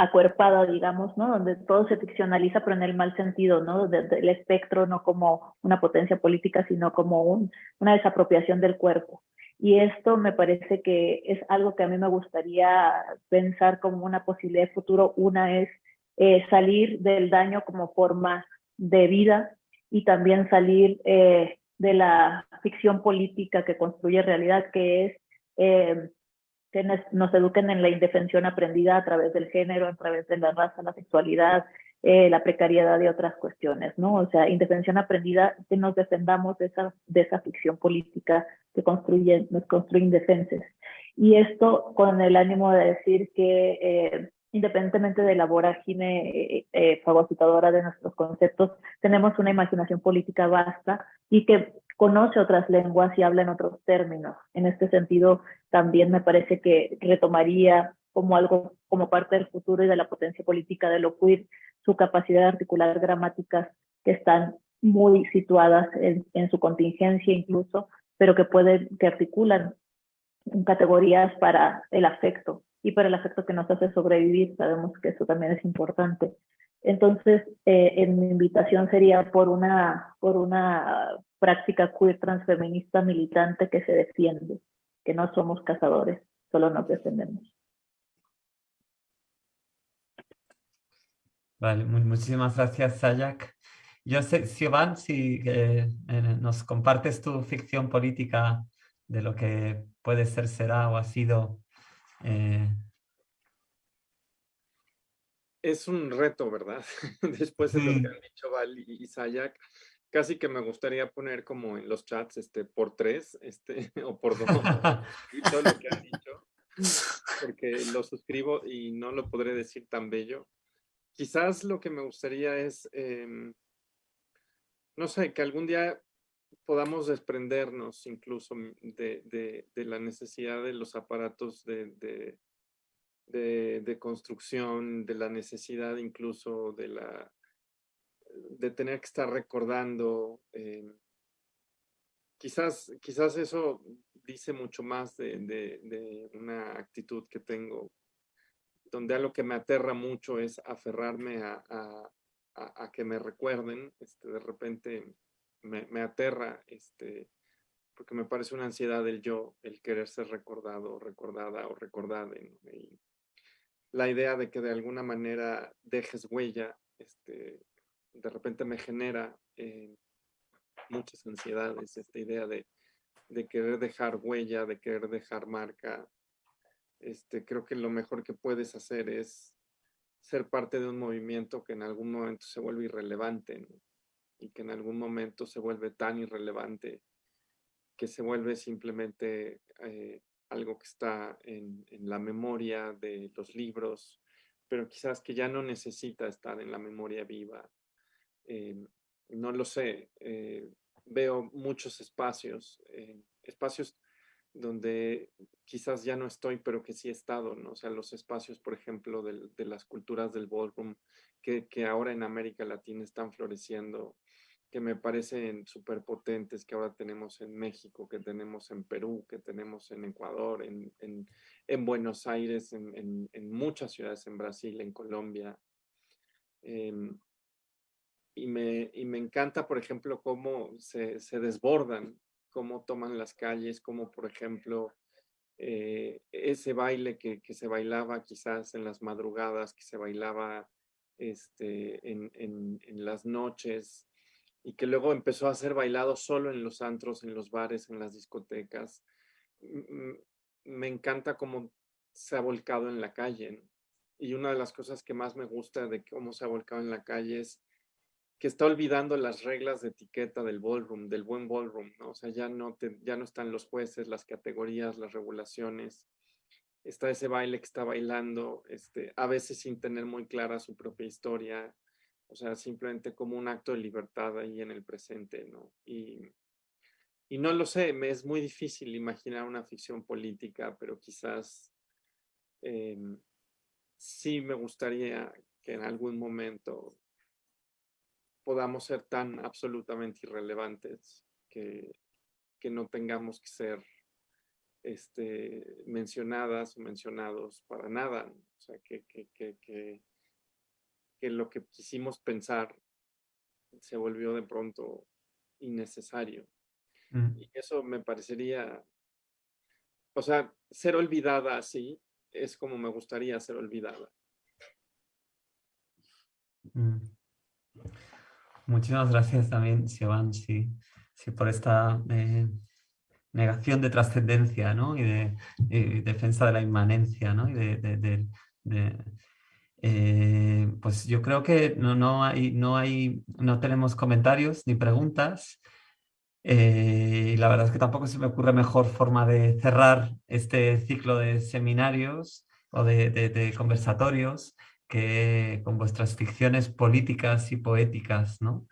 E: acuerpada, digamos, ¿no? Donde todo se ficcionaliza, pero en el mal sentido, ¿no? el espectro no como una potencia política, sino como un, una desapropiación del cuerpo. Y esto me parece que es algo que a mí me gustaría pensar como una posibilidad de futuro. Una es eh, salir del daño como forma de vida y también salir eh, de la ficción política que construye realidad, que es eh, que nos, eduquen en la indefensión aprendida a través del género, a través de la raza, la sexualidad, eh, la precariedad y otras cuestiones, ¿no? O sea, indefensión aprendida, que nos defendamos de esa, de esa ficción política que construye, nos construye indefenses. Y esto con el ánimo de decir que independientemente de la vorágine eh, eh, fagocitadora de nuestros conceptos, tenemos una imaginación política vasta y que conoce otras lenguas y habla en otros términos. En este sentido, también me parece que retomaría como algo, como parte del futuro y de la potencia política de lo queer, su capacidad de articular gramáticas que están muy situadas en, en su contingencia incluso, pero que pueden, que articulan categorías para el afecto y para el afecto que nos hace sobrevivir. Sabemos que eso también es importante. Entonces, eh, en mi invitación sería por una, por una práctica queer transfeminista militante que se defiende, que no somos cazadores, solo nos defendemos.
D: Vale, muchísimas gracias, Sayak. Yo sé, Siobhan, si eh, nos compartes tu ficción política de lo que puede ser, será o ha sido eh,
G: es un reto, ¿verdad? Después de lo que han dicho Val y Sayak, casi que me gustaría poner como en los chats este, por tres este, o por dos, y todo lo que han dicho, porque lo suscribo y no lo podré decir tan bello. Quizás lo que me gustaría es, em, no sé, que algún día podamos desprendernos incluso de, de, la necesidad de los aparatos de, de, construcción, de la necesidad incluso de la de tener que estar recordando. Eh, quizás, quizás eso dice mucho más de, una actitud que tengo, donde algo que me aterra mucho es aferrarme a, a, que me recuerden. Este, de repente me, aterra, este, porque me parece una ansiedad del yo, el querer ser recordado, recordada o recordada. Y, la idea de que de alguna manera dejes huella, este, de repente me genera eh, muchas ansiedades, esta idea de, querer dejar huella, de querer dejar marca. Este, creo que lo mejor que puedes hacer es ser parte de un movimiento que en algún momento se vuelve irrelevante y que en algún momento se vuelve tan irrelevante que se vuelve simplemente eh, algo que está en, la memoria de los libros, pero quizás que ya no necesita estar en la memoria viva. Eh, no lo sé, eh, veo muchos espacios, eh, espacios donde quizás ya no estoy, pero que sí he estado, ¿no? O sea, los espacios, por ejemplo, de, las culturas del ballroom, que, que, ahora en América Latina están floreciendo, que me parecen súper potentes que ahora tenemos en México, que tenemos en Perú, que tenemos en Ecuador, en, en, Buenos Aires, en, en, muchas ciudades en Brasil, en Colombia. Em, y, me, y me encanta, por ejemplo, cómo se, se desbordan, cómo toman las calles, cómo, por ejemplo, eh, ese baile que, que, se bailaba quizás en las madrugadas, que se bailaba este, en, en, en las noches, y que luego empezó a ser bailado solo en los antros, en los bares, en las discotecas. Me encanta cómo se ha volcado en la calle. Y una de las cosas que más me gusta de cómo se ha volcado en la calle es que está olvidando las reglas de etiqueta del ballroom, del buen ballroom, ¿no? O sea, ya no, ya no están los jueces, las categorías, las regulaciones. Está ese baile que está bailando, este, a veces sin tener muy clara su propia historia, o sea, simplemente como un acto de libertad ahí en el presente, ¿no? Y, y no lo sé, me es muy difícil imaginar una ficción política, pero quizás em, sí me gustaría que en algún momento podamos ser tan absolutamente irrelevantes que, que no tengamos que ser este, mencionadas o mencionados para nada. O sea, que, que, que que lo que quisimos pensar se volvió de pronto innecesario. Mm. Y eso me parecería, o sea, ser olvidada así es como me gustaría ser olvidada.
D: Mm. Muchísimas gracias también, Siobhan, sí, sí por esta eh, negación de trascendencia ¿no? y de defensa de la inmanencia ¿no? y de, eh, pues yo creo que no, no, hay, no, hay, no tenemos comentarios ni preguntas. Eh, y la verdad es que tampoco se me ocurre mejor forma de cerrar este ciclo de seminarios o de, conversatorios que con vuestras ficciones políticas y poéticas. ¿no?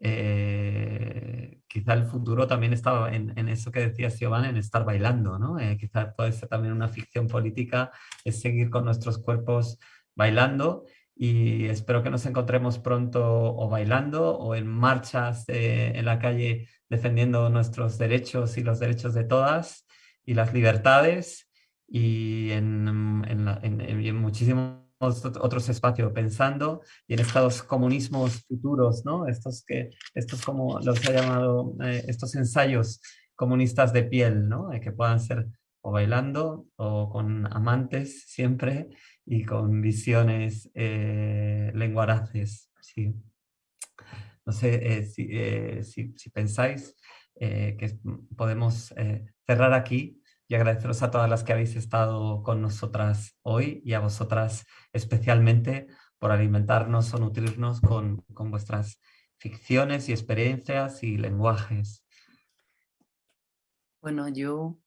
D: Eh, quizá el futuro también estaba en, eso que decía Siobhan, en estar bailando. ¿no? quizá puede ser también una ficción política, es seguir con nuestros cuerpos bailando y espero que nos encontremos pronto o bailando o en marchas en la calle defendiendo nuestros derechos y los derechos de todas y las libertades y en, en, muchísimos otros espacios pensando y en estos comunismos futuros, ¿no? Estos que, estos como los ha llamado, eh, estos ensayos comunistas de piel, ¿no? Eh, que puedan ser o bailando o con amantes siempre y con visiones eh, lenguaraces. Sí. No sé eh, eh, si, si, pensáis que podemos cerrar aquí y agradeceros a todas las que habéis estado con nosotras hoy y a vosotras especialmente por alimentarnos o nutrirnos con, con vuestras ficciones y experiencias y lenguajes.
B: Bueno, yo,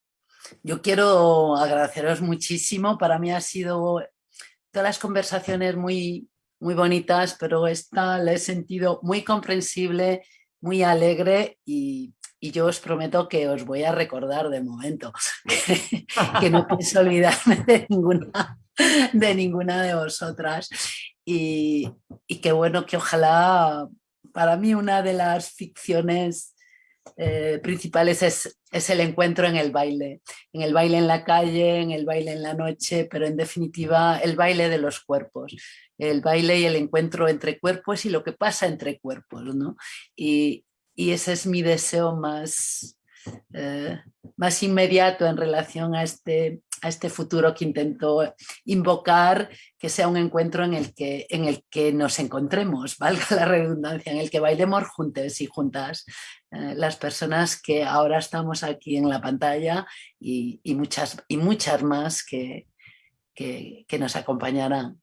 B: yo quiero agradeceros muchísimo. Para mí ha sido todas las conversaciones muy, muy bonitas, pero esta la he sentido muy comprensible, muy alegre y, yo os prometo que os voy a recordar de momento, que, no pienso olvidarme de ninguna de, ninguna de vosotras. Y, y que bueno, que ojalá para mí una de las ficciones eh, principales es, es, el encuentro en el baile, en el baile en la calle, en el baile en la noche, pero en definitiva el baile de los cuerpos, el baile y el encuentro entre cuerpos y lo que pasa entre cuerpos. ¿no? Y, y ese es mi deseo más, eh, más inmediato en relación a este, a este futuro que intento invocar, que sea un encuentro en el que, en el que nos encontremos, valga la redundancia, en el que bailemos juntos y juntas eh, las personas que ahora estamos aquí en la pantalla y, muchas, y muchas más que, que, que nos acompañarán.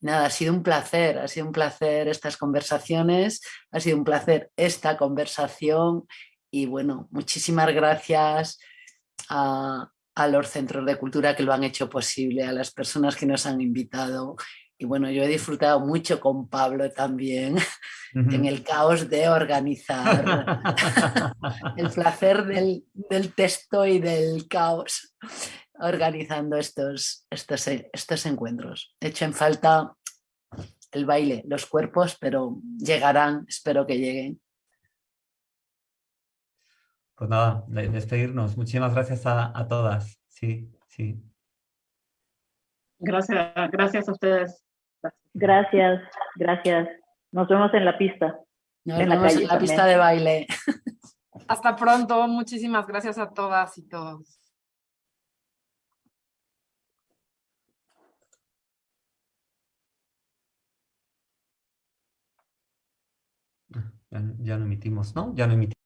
B: Nada, ha sido un placer, ha sido un placer estas conversaciones, ha sido un placer esta conversación y bueno, muchísimas gracias a, los centros de cultura que lo han hecho posible, a las personas que nos han invitado. Y bueno, yo he disfrutado mucho con Pablo también en el caos de organizar, el placer del, texto y del caos organizando estos, estos, estos encuentros. He hecho en falta el baile, los cuerpos, pero llegarán, espero que lleguen.
D: Pues nada, despedirnos. Muchísimas gracias a, todas. Sí, sí.
F: Gracias, gracias a ustedes.
E: Gracias, gracias. Nos vemos en la pista.
B: Nos en vemos la, en la pista de baile.
H: Hasta pronto. Muchísimas gracias a todas y todos.
D: Ya, ya no emitimos, ¿no? Ya no emitimos.